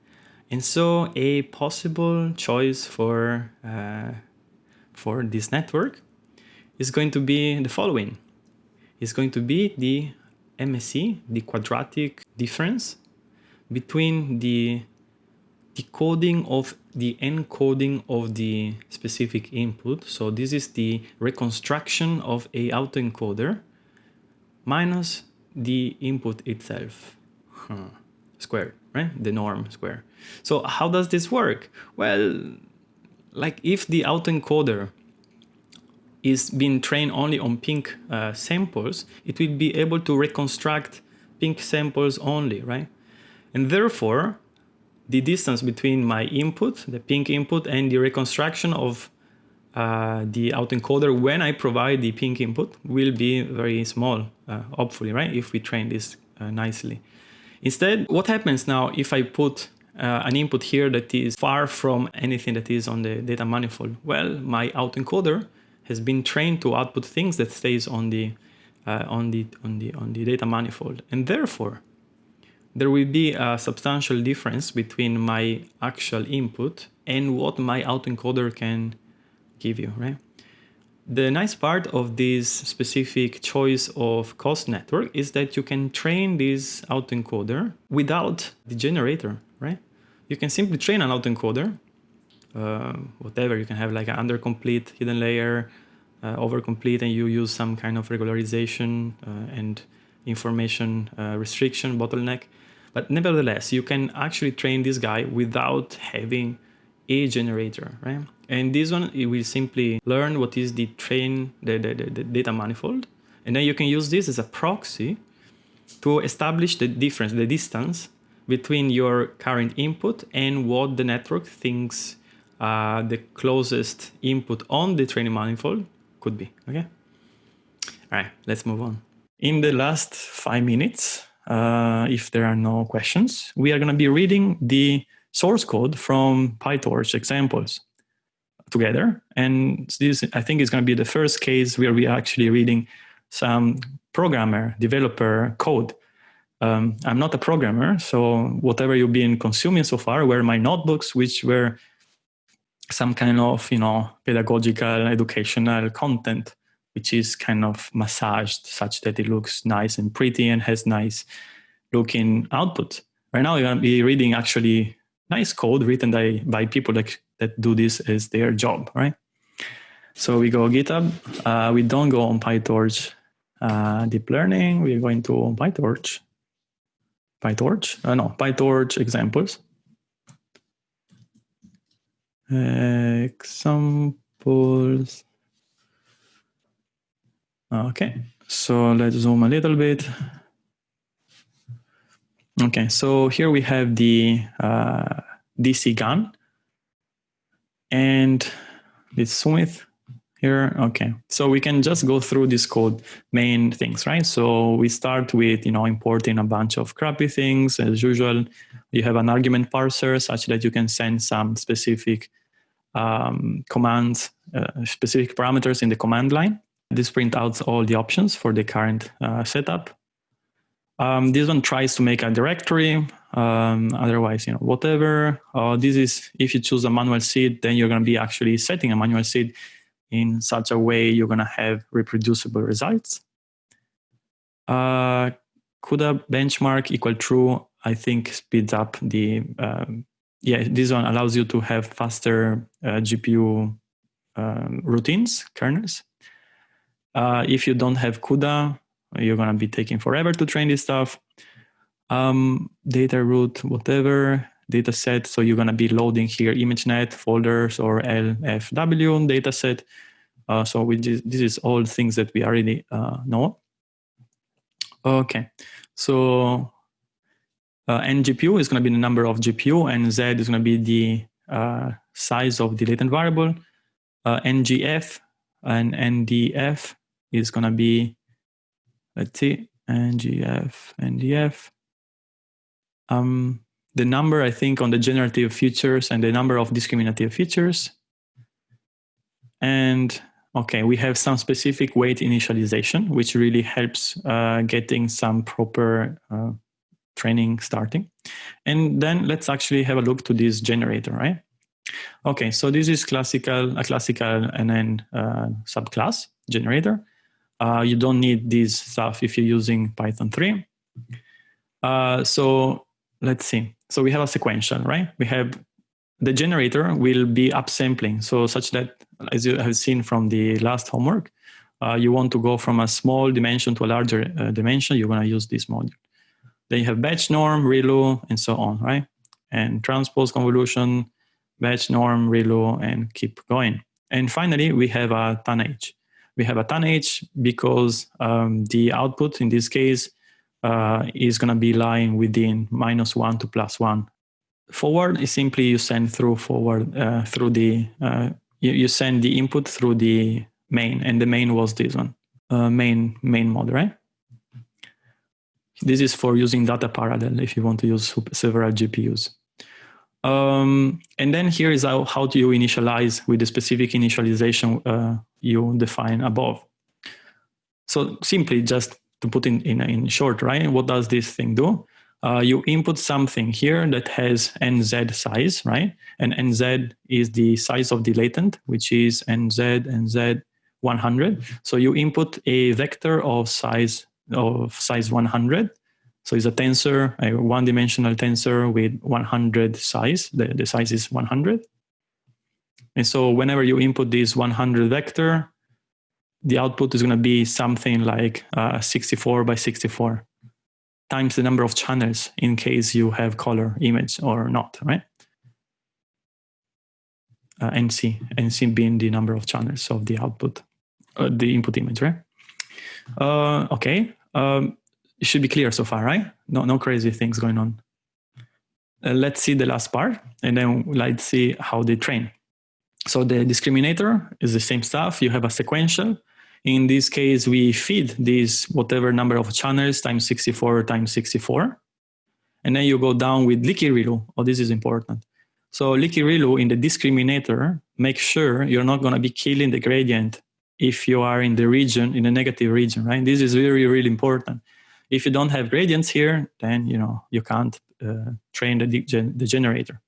And so a possible choice for, uh, for this network is going to be the following. It's going to be the MSE, the quadratic difference between the decoding of the encoding of the specific input. So this is the reconstruction of a autoencoder minus the input itself huh. squared, right? The norm square. So how does this work? Well, like if the autoencoder is being trained only on pink uh, samples, it will be able to reconstruct pink samples only, right? And therefore, the distance between my input, the pink input, and the reconstruction of uh, the autoencoder when I provide the pink input will be very small, uh, hopefully, right? If we train this uh, nicely. Instead, what happens now if I put uh, an input here that is far from anything that is on the data manifold? Well, my autoencoder has been trained to output things that stays on the uh, on the on the on the data manifold, and therefore there will be a substantial difference between my actual input and what my autoencoder can give you, right? The nice part of this specific choice of cost network is that you can train this autoencoder without the generator? You can simply train an autoencoder, uh, whatever, you can have like an undercomplete hidden layer, uh, overcomplete, and you use some kind of regularization uh, and information uh, restriction bottleneck. But nevertheless, you can actually train this guy without having a generator, right? And this one, it will simply learn what is the train, the, the, the, the data manifold. And then you can use this as a proxy to establish the difference, the distance between your current input and what the network thinks uh, the closest input on the training manifold could be, okay? All right, let's move on. In the last five minutes, uh, if there are no questions, we are going to be reading the source code from PyTorch examples together. And this, I think, is going to be the first case where we are actually reading some programmer, developer code. Um, I'm not a programmer, so whatever you've been consuming so far were my notebooks, which were some kind of, you know, pedagogical, educational content which is kind of massaged such that it looks nice and pretty and has nice looking output. Right now, you're going to be reading actually nice code written by, by people that, that do this as their job, right? So we go GitHub. Uh, we don't go on PyTorch uh, deep learning. We're going to PyTorch. PyTorch? Uh, no, PyTorch examples. examples. Okay, so let's zoom a little bit. Okay, so here we have the uh, DC GAN and zoom it here? Okay. So we can just go through this code main things right? So we start with you know importing a bunch of crappy things. As usual you have an argument parser such that you can send some specific um, commands uh, specific parameters in the command line. This print out all the options for the current uh, setup. Um, this one tries to make a directory um, otherwise you know whatever. Uh, this is if you choose a manual seed then you're going to be actually setting a manual seed in such a way you're going to have reproducible results. Uh, CUDA benchmark equal true, I think speeds up the, um, yeah, this one allows you to have faster uh, GPU um, routines, kernels. Uh, if you don't have CUDA, you're going to be taking forever to train this stuff. Um, data root, whatever, data set. So you're going to be loading here ImageNet folders or LFW data set. Uh, so we just, this is all things that we already uh, know. Okay, so uh, NGPU is going to be the number of GPU and Z is going to be the uh, size of the latent variable. Uh, NGF and NDF is going to be, let's see, NGF, NDF. Um, the number, I think, on the generative features and the number of discriminative features. And okay, we have some specific weight initialization, which really helps uh, getting some proper uh, training starting. And then let's actually have a look to this generator, right? Okay, so this is classical, a classical NN uh, subclass generator. Uh, you don't need this stuff if you're using Python 3. Uh, so let's see. So we have a sequential, right? We have the generator will be upsampling. So such that, as you have seen from the last homework, uh, you want to go from a small dimension to a larger uh, dimension, you're going to use this module. Then you have batch norm, ReLU, and so on, right? And transpose convolution, batch norm, ReLU, and keep going. And finally, we have a tanh. We have a tanh because um, the output in this case uh, is going to be lying within minus one to plus one. Forward is simply you send through forward uh, through the uh, you, you, send the input through the main, and the main was this one, uh, main main mode, right? This is for using data parallel if you want to use several GPUs. Um, and then here is how, how do you initialize with the specific initialization uh, you define above. So simply just to put in, in, in short, right? What does this thing do? Uh, you input something here that has nz size, right? And nz is the size of the latent, which is nz, nz 100. So you input a vector of size of size 100. So it's a tensor, a one-dimensional tensor with 100 size. The, the size is 100. And so whenever you input this 100 vector, the output is going to be something like uh, 64 by 64 times the number of channels in case you have color image or not, right? Uh, NC, NC being the number of channels of the output, uh, the input image, right? Uh, okay, um, it should be clear so far, right? No, no crazy things going on. Uh, let's see the last part, and then let's see how they train. So the discriminator is the same stuff. You have a sequential in this case, we feed this whatever number of channels times 64 times 64. And then you go down with leaky ReLU. Oh, this is important. So leaky ReLU in the discriminator, make sure you're not going to be killing the gradient if you are in the region, in the negative region, right? This is really, really important. If you don't have gradients here, then you know you can't uh, train the, the generator.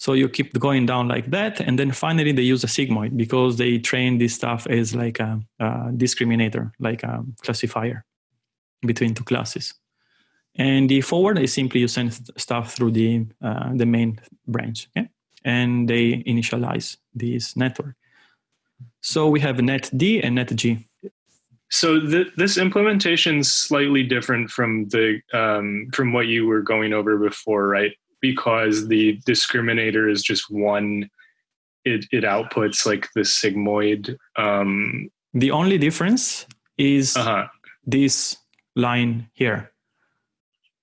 So you keep going down like that. And then finally they use a sigmoid because they train this stuff as like a, a discriminator, like a classifier between two classes. And the forward is simply you send stuff through the, uh, the main branch. Okay? And they initialize this network. So we have netd and netg. So th- this implementation is slightly different from the um, from what you were going over before, right? Because the discriminator is just one it, it outputs like the sigmoid um the only difference is uh-huh. this line here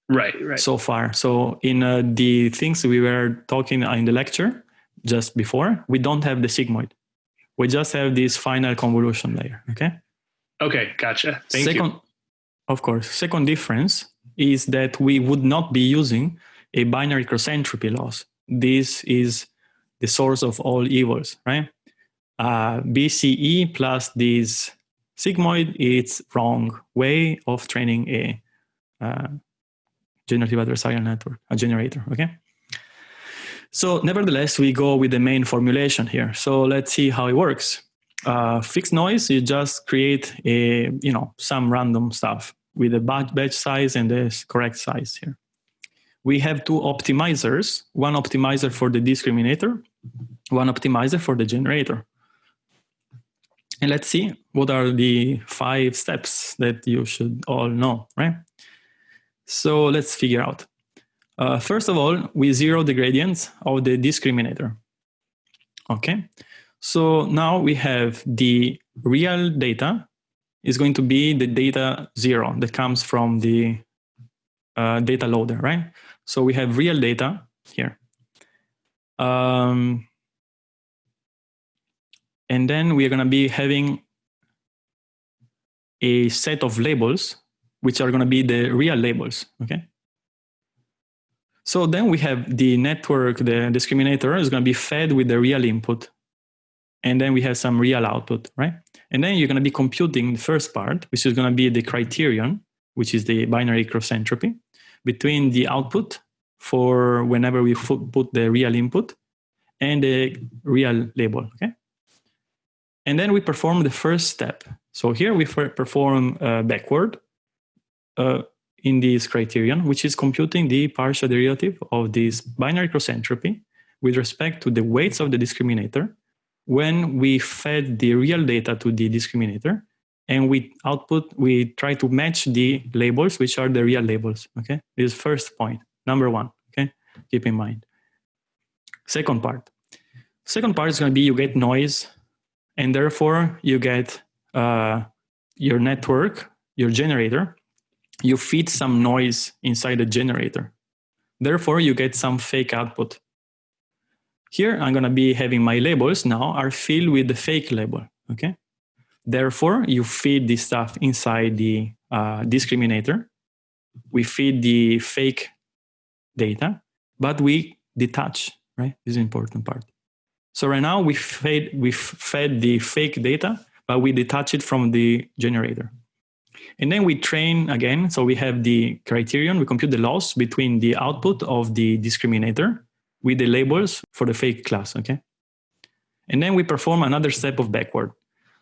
right right so far so in uh, the things we were talking in the lecture just before we don't have the sigmoid We just have this final convolution layer. Okay. Okay, gotcha. Thank second, you. Of course. Second difference is that we would not be using a binary cross entropy loss. This is the source of all evils, right? Uh, BCE plus this sigmoid, it's wrong way of training a uh, generative adversarial network, a generator, okay? So nevertheless, we go with the main formulation here. So let's see how it works. Uh, fixed noise, you just create a, you know, some random stuff with the batch size and the correct size here. We have two optimizers, one optimizer for the discriminator, one optimizer for the generator. And let's see what are the five steps that you should all know, right? So let's figure out. Uh, first of all, we zero the gradients of the discriminator. Okay, so now we have the real data is going to be the data zero that comes from the uh, data loader, right? So we have real data here. Um, and then we are going to be having a set of labels, which are going to be the real labels, okay? So then we have the network, the discriminator is going to be fed with the real input. And then we have some real output, right? And then you're going to be computing the first part, which is going to be the criterion, which is the binary cross entropy, between the output for whenever we put the real input and the real label, okay? And then we perform the first step. So here we perform uh, backward uh, in this criterion, which is computing the partial derivative of this binary cross entropy with respect to the weights of the discriminator when we fed the real data to the discriminator and we output, we try to match the labels, which are the real labels, okay? This first point, number one, okay? Keep in mind. Second part. Second part is gonna be you get noise and therefore you get uh, your network, your generator, you feed some noise inside the generator. Therefore, you get some fake output. Here, I'm going to be having my labels now are filled with the fake label, okay? Therefore, you feed this stuff inside the uh, discriminator. We feed the fake data, but we detach, right? This is important part. So right now we fed, we fed the fake data, but we detach it from the generator. And then we train again. So we have the criterion, we compute the loss between the output of the discriminator with the labels for the fake class, okay? And then we perform another step of backward.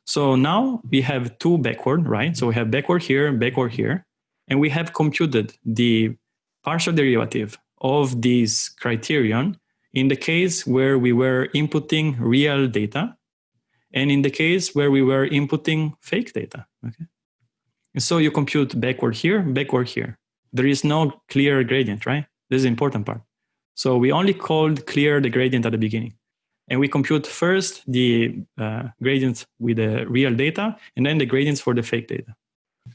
So now we have two backward, right? So we have backward here, backward here, and we have computed the partial derivative of this criterion in the case where we were inputting real data and in the case where we were inputting fake data, okay? And so you compute backward here, backward here. There is no clear gradient, right? This is important part. So we only called clear the gradient at the beginning. And we compute first the uh, gradients with the real data and then the gradients for the fake data.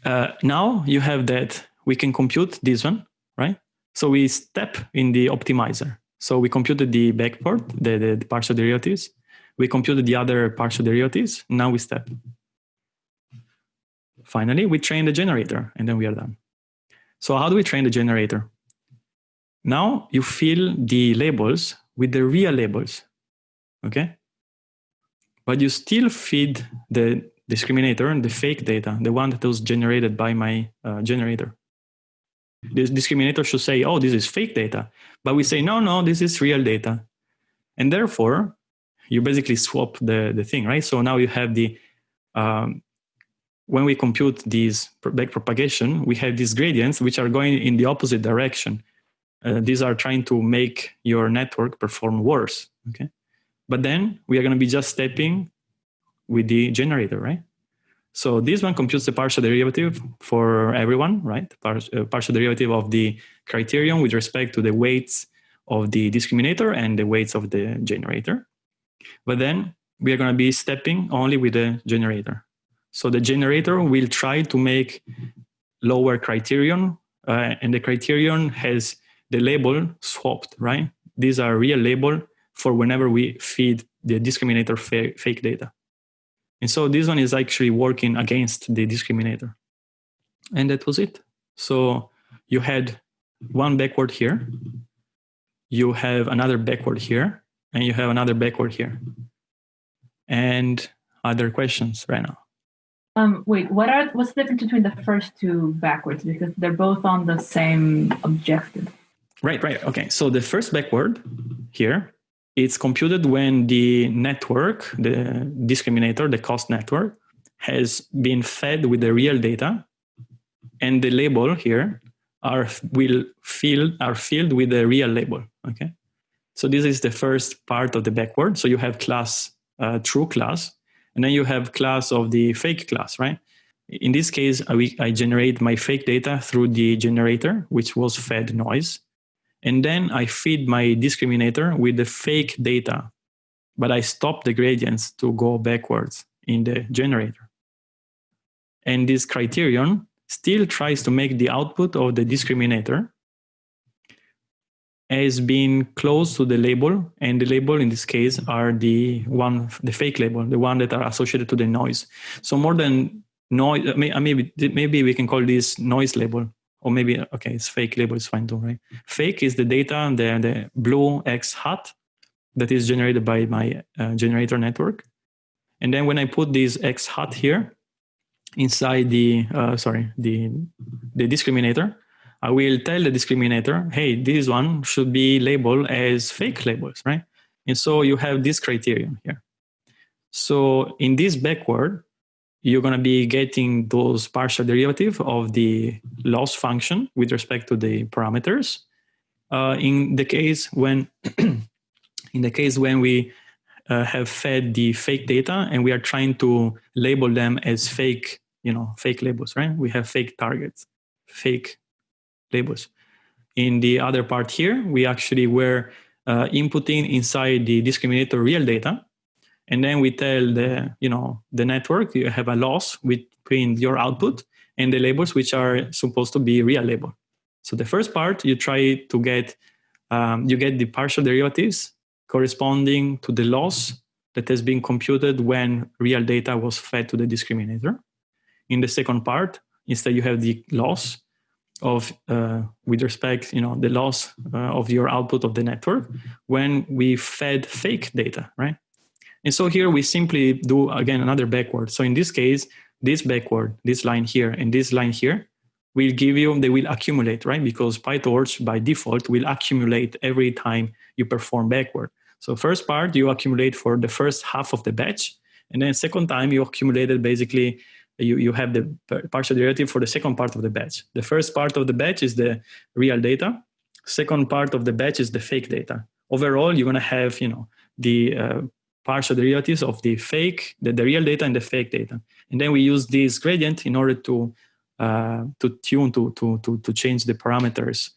Uh, now you have that we can compute this one, right? So we step in the optimizer. So we computed the backward, the, the, the partial derivatives. We computed the other partial derivatives. Now we step. Finally, we train the generator and then we are done. So how do we train the generator? Now you fill the labels with the real labels, okay? But you still feed the discriminator the fake data, the one that was generated by my uh, generator. The discriminator should say, oh, this is fake data. But we say, no, no, this is real data. And therefore, you basically swap the, the thing, right? So now you have the um, when we compute these back propagation, we have these gradients which are going in the opposite direction. Uh, these are trying to make your network perform worse. Okay, but then we are going to be just stepping with the generator, right? So this one computes the partial derivative for everyone, right? Par uh, partial derivative of the criterion with respect to the weights of the discriminator and the weights of the generator. But then we are going to be stepping only with the generator. So the generator will try to make lower criterion, uh, and the criterion has the label swapped, right? These are real label for whenever we feed the discriminator fa fake data. And so this one is actually working against the discriminator. And that was it. So you had one backward here, you have another backward here, and you have another backward here. And other questions right now? Um, wait, what are what's the difference between the first two backwards? Because they're both on the same objective. Right, right. Okay. So the first backward here, it's computed when the network, the discriminator, the cost network, has been fed with the real data, and the label here are will fill are filled with the real label. Okay. So this is the first part of the backward. So you have class uh, true class, and then you have class of the fake class, right? In this case, I, I generate my fake data through the generator, which was fed noise. And then I feed my discriminator with the fake data, but I stop the gradients to go backwards in the generator. And this criterion still tries to make the output of the discriminator as being close to the label and the label in this case are the one the fake label the one that are associated to the noise so more than noise uh, maybe maybe we can call this noise label or maybe okay it's fake label is fine too right fake is the data the the blue x hat that is generated by my uh, generator network and then when i put this x hat here inside the uh, sorry the the discriminator I will tell the discriminator, hey, this one should be labeled as fake labels, right? And so you have this criterion here. So in this backward, you're going to be getting those partial derivative of the loss function with respect to the parameters. Uh, in the case when, in the case when we uh, have fed the fake data and we are trying to label them as fake, you know, fake labels, right? We have fake targets, fake labels. In the other part here, we actually were uh, inputting inside the discriminator real data. And then we tell the, you know, the network, you have a loss between your output and the labels, which are supposed to be real label. So the first part, you try to get, um, you get the partial derivatives corresponding to the loss that has been computed when real data was fed to the discriminator. In the second part, instead you have the loss of uh, with respect you know the loss uh, of your output of the network when we fed fake data right and so here we simply do again another backward so in this case this backward this line here and this line here will give you they will accumulate right because pytorch by default will accumulate every time you perform backward so first part you accumulate for the first half of the batch and then second time you accumulated basically you, you have the partial derivative for the second part of the batch. The first part of the batch is the real data. Second part of the batch is the fake data. Overall, you're going to have you know the uh, partial derivatives of the fake, the, the real data and the fake data. And then we use this gradient in order to uh, to tune to, to, to, to change the parameters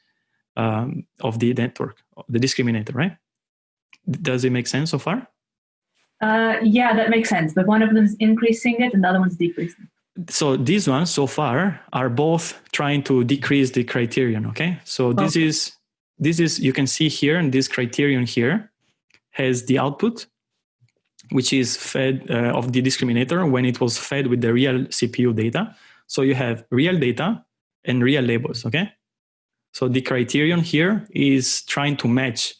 um, of the network, the discriminator, right? Does it make sense so far? Uh, yeah, that makes sense. But one of them is increasing it and the other one's decreasing so these ones so far are both trying to decrease the criterion okay so this okay. is this is you can see here and this criterion here has the output which is fed uh, of the discriminator when it was fed with the real cpu data. So you have real data and real labels okay? So the criterion here is trying to match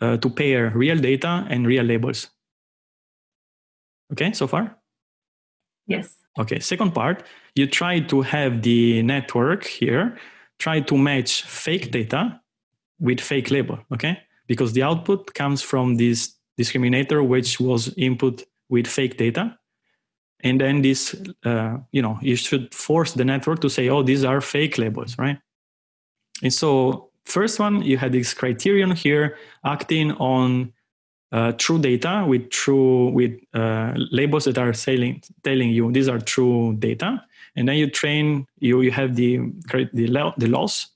uh, to pair real data and real labels. Okay so far? Yes. Okay, second part, you try to have the network here, try to match fake data with fake label, okay? Because the output comes from this discriminator, which was input with fake data. And then this, uh, you know, you should force the network to say, oh, these are fake labels, right? And so first one, you had this criterion here acting on uh, true data with true with uh, labels that are saying, telling you these are true data, and then you train you you have the the, the loss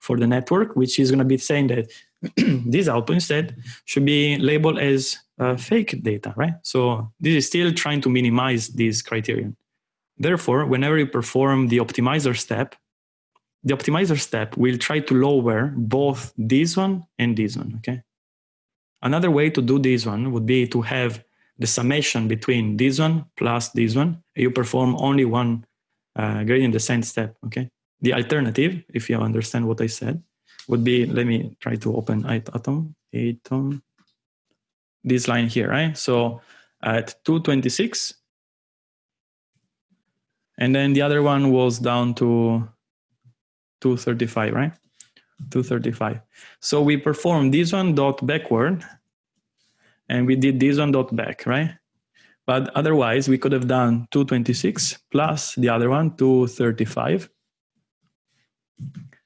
for the network, which is going to be saying that this output instead should be labeled as uh, fake data, right? So this is still trying to minimize this criterion. Therefore, whenever you perform the optimizer step, the optimizer step will try to lower both this one and this one, okay? Another way to do this one would be to have the summation between this one plus this one. You perform only one uh, gradient descent step. Okay. The alternative, if you understand what I said, would be let me try to open atom atom this line here, right? So at 226, and then the other one was down to 235, right? 235. So we performed this one dot backward, and we did this one dot back, right? But otherwise, we could have done 226 plus the other one, 235.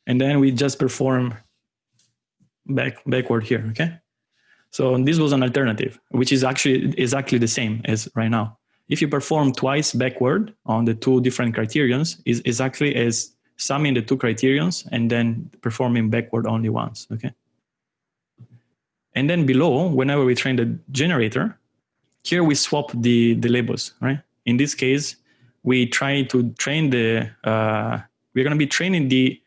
And then we just perform back backward here, okay? So this was an alternative, which is actually exactly the same as right now. If you perform twice backward on the two different criterions, is exactly as summing the two criterions and then performing backward only once, okay? And then below, whenever we train the generator, here we swap the, the labels, right? In this case, we try to train the, uh, we're gonna be training the,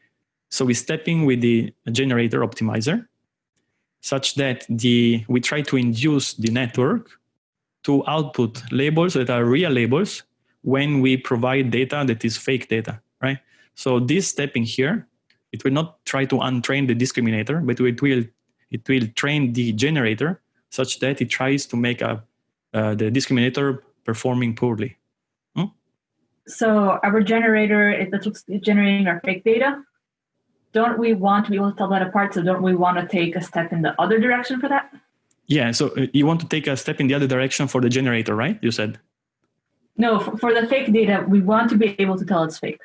so we're stepping with the generator optimizer such that the we try to induce the network to output labels that are real labels when we provide data that is fake data, right? So this step in here, it will not try to untrain the discriminator, but it will it will train the generator such that it tries to make a uh, the discriminator performing poorly. Hmm? So our generator is generating our fake data, don't we want to be able to tell that apart? So don't we want to take a step in the other direction for that? Yeah, so uh, you want to take a step in the other direction for the generator, right? You said. No, for, for the fake data, we want to be able to tell it's fake.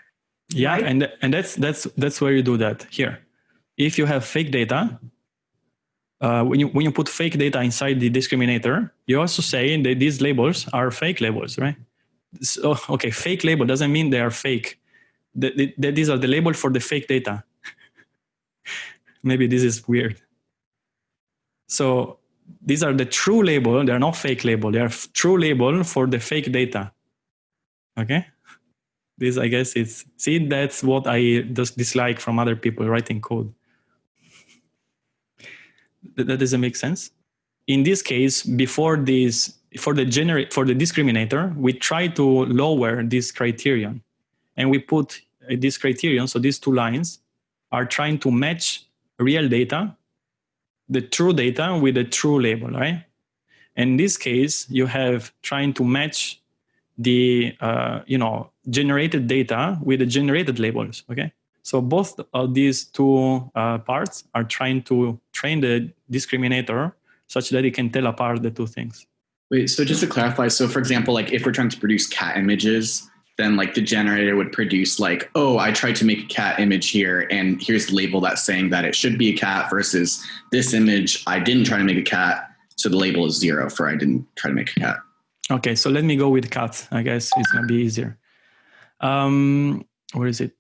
Yeah, right? and and that's that's that's where you do that here. If you have fake data, uh, when you when you put fake data inside the discriminator, you also say that these labels are fake labels, right? So okay, fake label doesn't mean they are fake. That, that these are the label for the fake data maybe this is weird. So these are the true label. They're not fake label. They are true label for the fake data. Okay. This, I guess, is see. That's what I just dislike from other people writing code. that, that doesn't make sense. In this case, before this, for the generate for the discriminator, we try to lower this criterion, and we put uh, this criterion. So these two lines are trying to match real data, the true data with the true label, right? In this case, you have trying to match the uh, you know generated data with the generated labels. Okay, so both of these two uh, parts are trying to train the discriminator such that it can tell apart the two things. Wait, so just to clarify, so for example, like if we're trying to produce cat images, then like the generator would produce like, oh, I tried to make a cat image here, and here's the label that's saying that it should be a cat versus this image, I didn't try to make a cat, so the label is zero for I didn't try to make a cat. Okay, so let me go with cat. I guess it's gonna be easier. Um, where is it?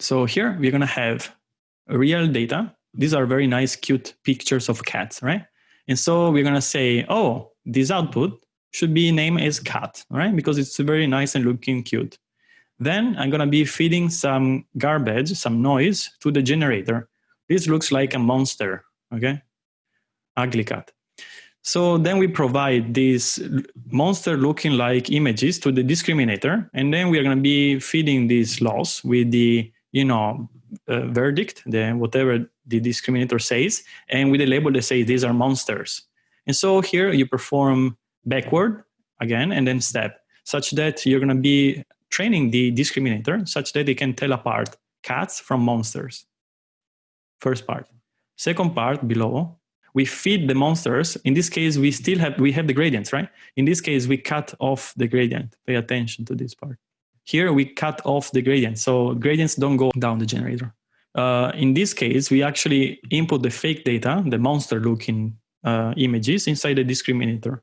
So here we're gonna have real data. These are very nice, cute pictures of cats, right? And so we're gonna say, oh, this output should be named as cat, right? Because it's very nice and looking cute. Then I'm gonna be feeding some garbage, some noise to the generator. This looks like a monster, okay? Ugly cat. So then we provide these monster looking like images to the discriminator, and then we are gonna be feeding these loss with the, you know, uh, verdict, the whatever the discriminator says, and with a label that says these are monsters. And so here you perform backward again and then step such that you're going to be training the discriminator such that they can tell apart cats from monsters. First part. Second part below we feed the monsters. In this case we still have we have the gradients right? In this case we cut off the gradient. Pay attention to this part. Here we cut off the gradient so gradients don't go down the generator. Uh, in this case we actually input the fake data the monster looking uh, images inside the discriminator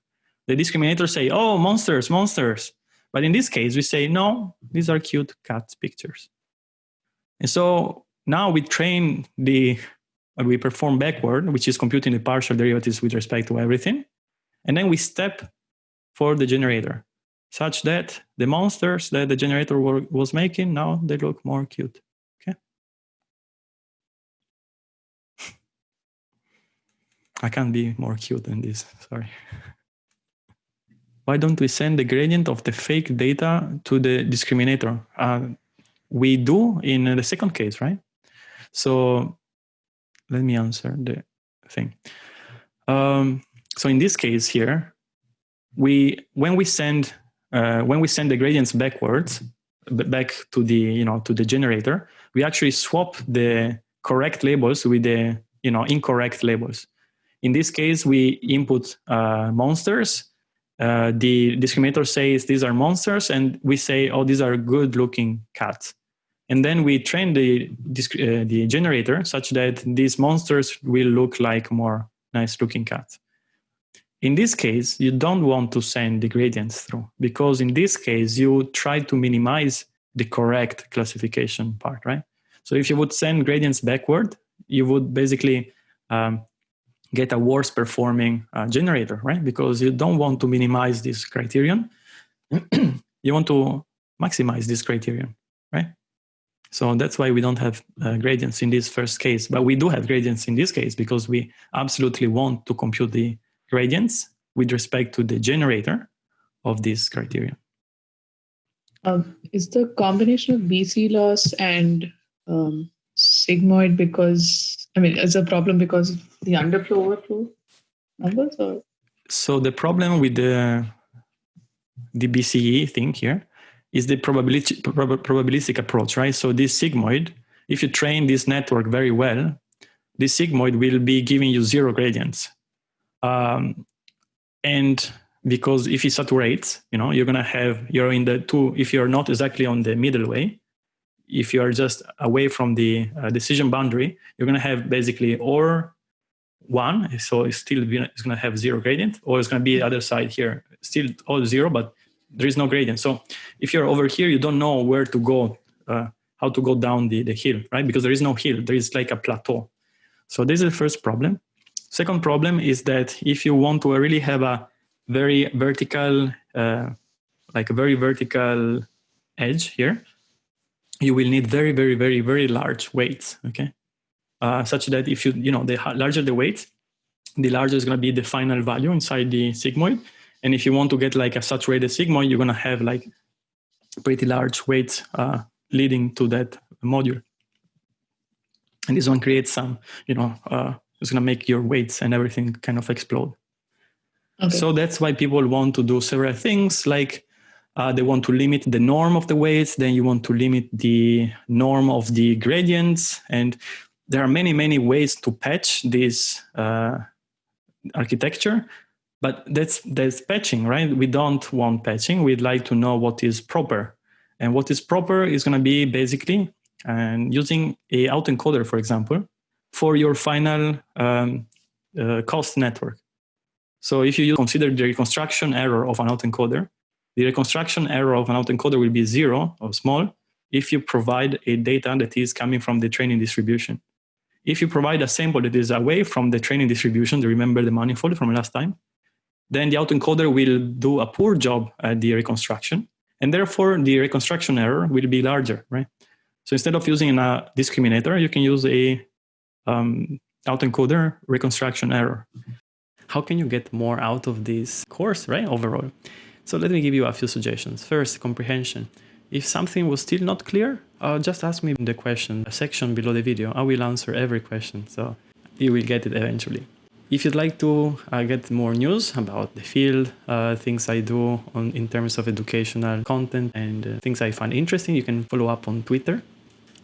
the discriminators say, oh, monsters, monsters. But in this case, we say, no, these are cute cat pictures. And so now we train the, we perform backward, which is computing the partial derivatives with respect to everything. And then we step for the generator such that the monsters that the generator was making, now they look more cute. Okay. I can't be more cute than this, sorry. why don't we send the gradient of the fake data to the discriminator? Uh, we do in the second case, right? So let me answer the thing. Um, so in this case here, we when we send uh, when we send the gradients backwards back to the you know to the generator, we actually swap the correct labels with the you know incorrect labels. In this case, we input uh, monsters uh, the discriminator says these are monsters and we say oh these are good looking cats. And then we train the uh, the generator such that these monsters will look like more nice looking cats. In this case you don't want to send the gradients through because in this case you try to minimize the correct classification part right? So if you would send gradients backward you would basically um, get a worse performing uh, generator, right? Because you don't want to minimize this criterion. you want to maximize this criterion, right? So that's why we don't have uh, gradients in this first case, but we do have gradients in this case because we absolutely want to compute the gradients with respect to the generator of this criterion. Um, is the combination of BC loss and um, sigmoid because I mean it's a problem because of the underflow overflow numbers or so the problem with the the BCE thing here is the probability prob- probabilistic approach, right? So this sigmoid, if you train this network very well, this sigmoid will be giving you zero gradients. Um, and because if it saturates, you know, you're gonna have you're in the two. If you're not exactly on the middle way, if you are just away from the uh, decision boundary, you're going to have basically or one, so it's still it's going to have zero gradient, or it's going to be the other side here, still all zero, but there is no gradient. So if you're over here, you don't know where to go, uh, how to go down the, the hill, right? Because there is no hill, there is like a plateau. So this is the first problem. Second problem is that if you want to really have a very vertical, uh, like a very vertical edge here, you will need very, very, very, very large weights, okay? Uh, such that if you, you know, the larger the weight, the larger is going to be the final value inside the sigmoid. And if you want to get like a saturated sigmoid, you're going to have like pretty large weights uh, leading to that module. And this one creates some, you know, uh, it's going to make your weights and everything kind of explode. Okay. So that's why people want to do several things like uh, they want to limit the norm of the weights. Then you want to limit the norm of the gradients. And there are many, many ways to patch this uh, architecture. But that's, that's patching, right? We don't want patching. We'd like to know what is proper. And what is proper is going to be basically and using a autoencoder, for example, for your final um, uh, cost network. So if you consider the reconstruction error of an autoencoder, the reconstruction error of an autoencoder will be zero or small if you provide a data that is coming from the training distribution. If you provide a sample that is away from the training distribution, remember the manifold from last time? Then the autoencoder will do a poor job at the reconstruction, and therefore the reconstruction error will be larger, right? So instead of using a discriminator, you can use a um, autoencoder reconstruction error. How can you get more out of this course, right, overall? So let me give you a few suggestions. First, comprehension. If something was still not clear, uh, just ask me in the question section below the video. I will answer every question, so you will get it eventually. If you'd like to uh, get more news about the field, uh, things I do on, in terms of educational content and uh, things I find interesting, you can follow up on Twitter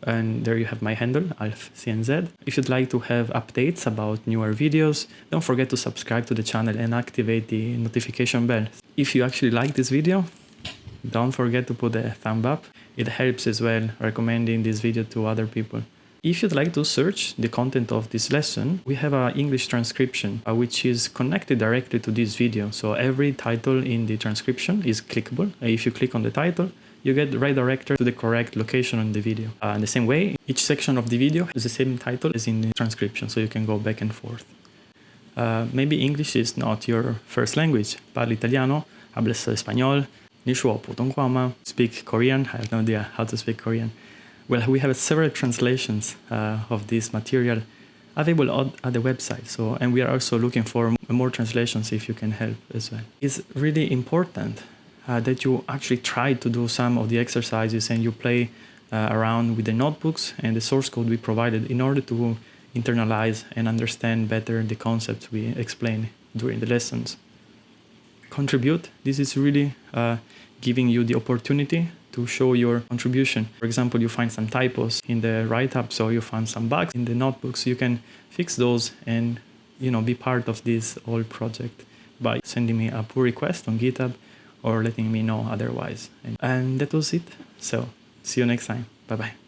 and there you have my handle alfcnz if you'd like to have updates about newer videos don't forget to subscribe to the channel and activate the notification bell if you actually like this video don't forget to put a thumb up it helps as well recommending this video to other people if you'd like to search the content of this lesson, we have an English transcription uh, which is connected directly to this video. So every title in the transcription is clickable. If you click on the title, you get redirected to the correct location on the video. Uh, in the same way, each section of the video has the same title as in the transcription, so you can go back and forth. Uh, maybe English is not your first language. Parli italiano, hablas español, nishuo putonkwama, speak Korean, I have no idea how to speak Korean. Well, we have several translations uh, of this material available on, at the website. So, and we are also looking for more translations if you can help as well. It's really important uh, that you actually try to do some of the exercises and you play uh, around with the notebooks and the source code we provided in order to internalize and understand better the concepts we explain during the lessons. Contribute. This is really uh, giving you the opportunity to show your contribution. For example, you find some typos in the write-up, so you find some bugs in the notebooks. You can fix those and you know be part of this whole project by sending me a pull request on GitHub or letting me know otherwise. And, that was it. So see you next time. Bye bye.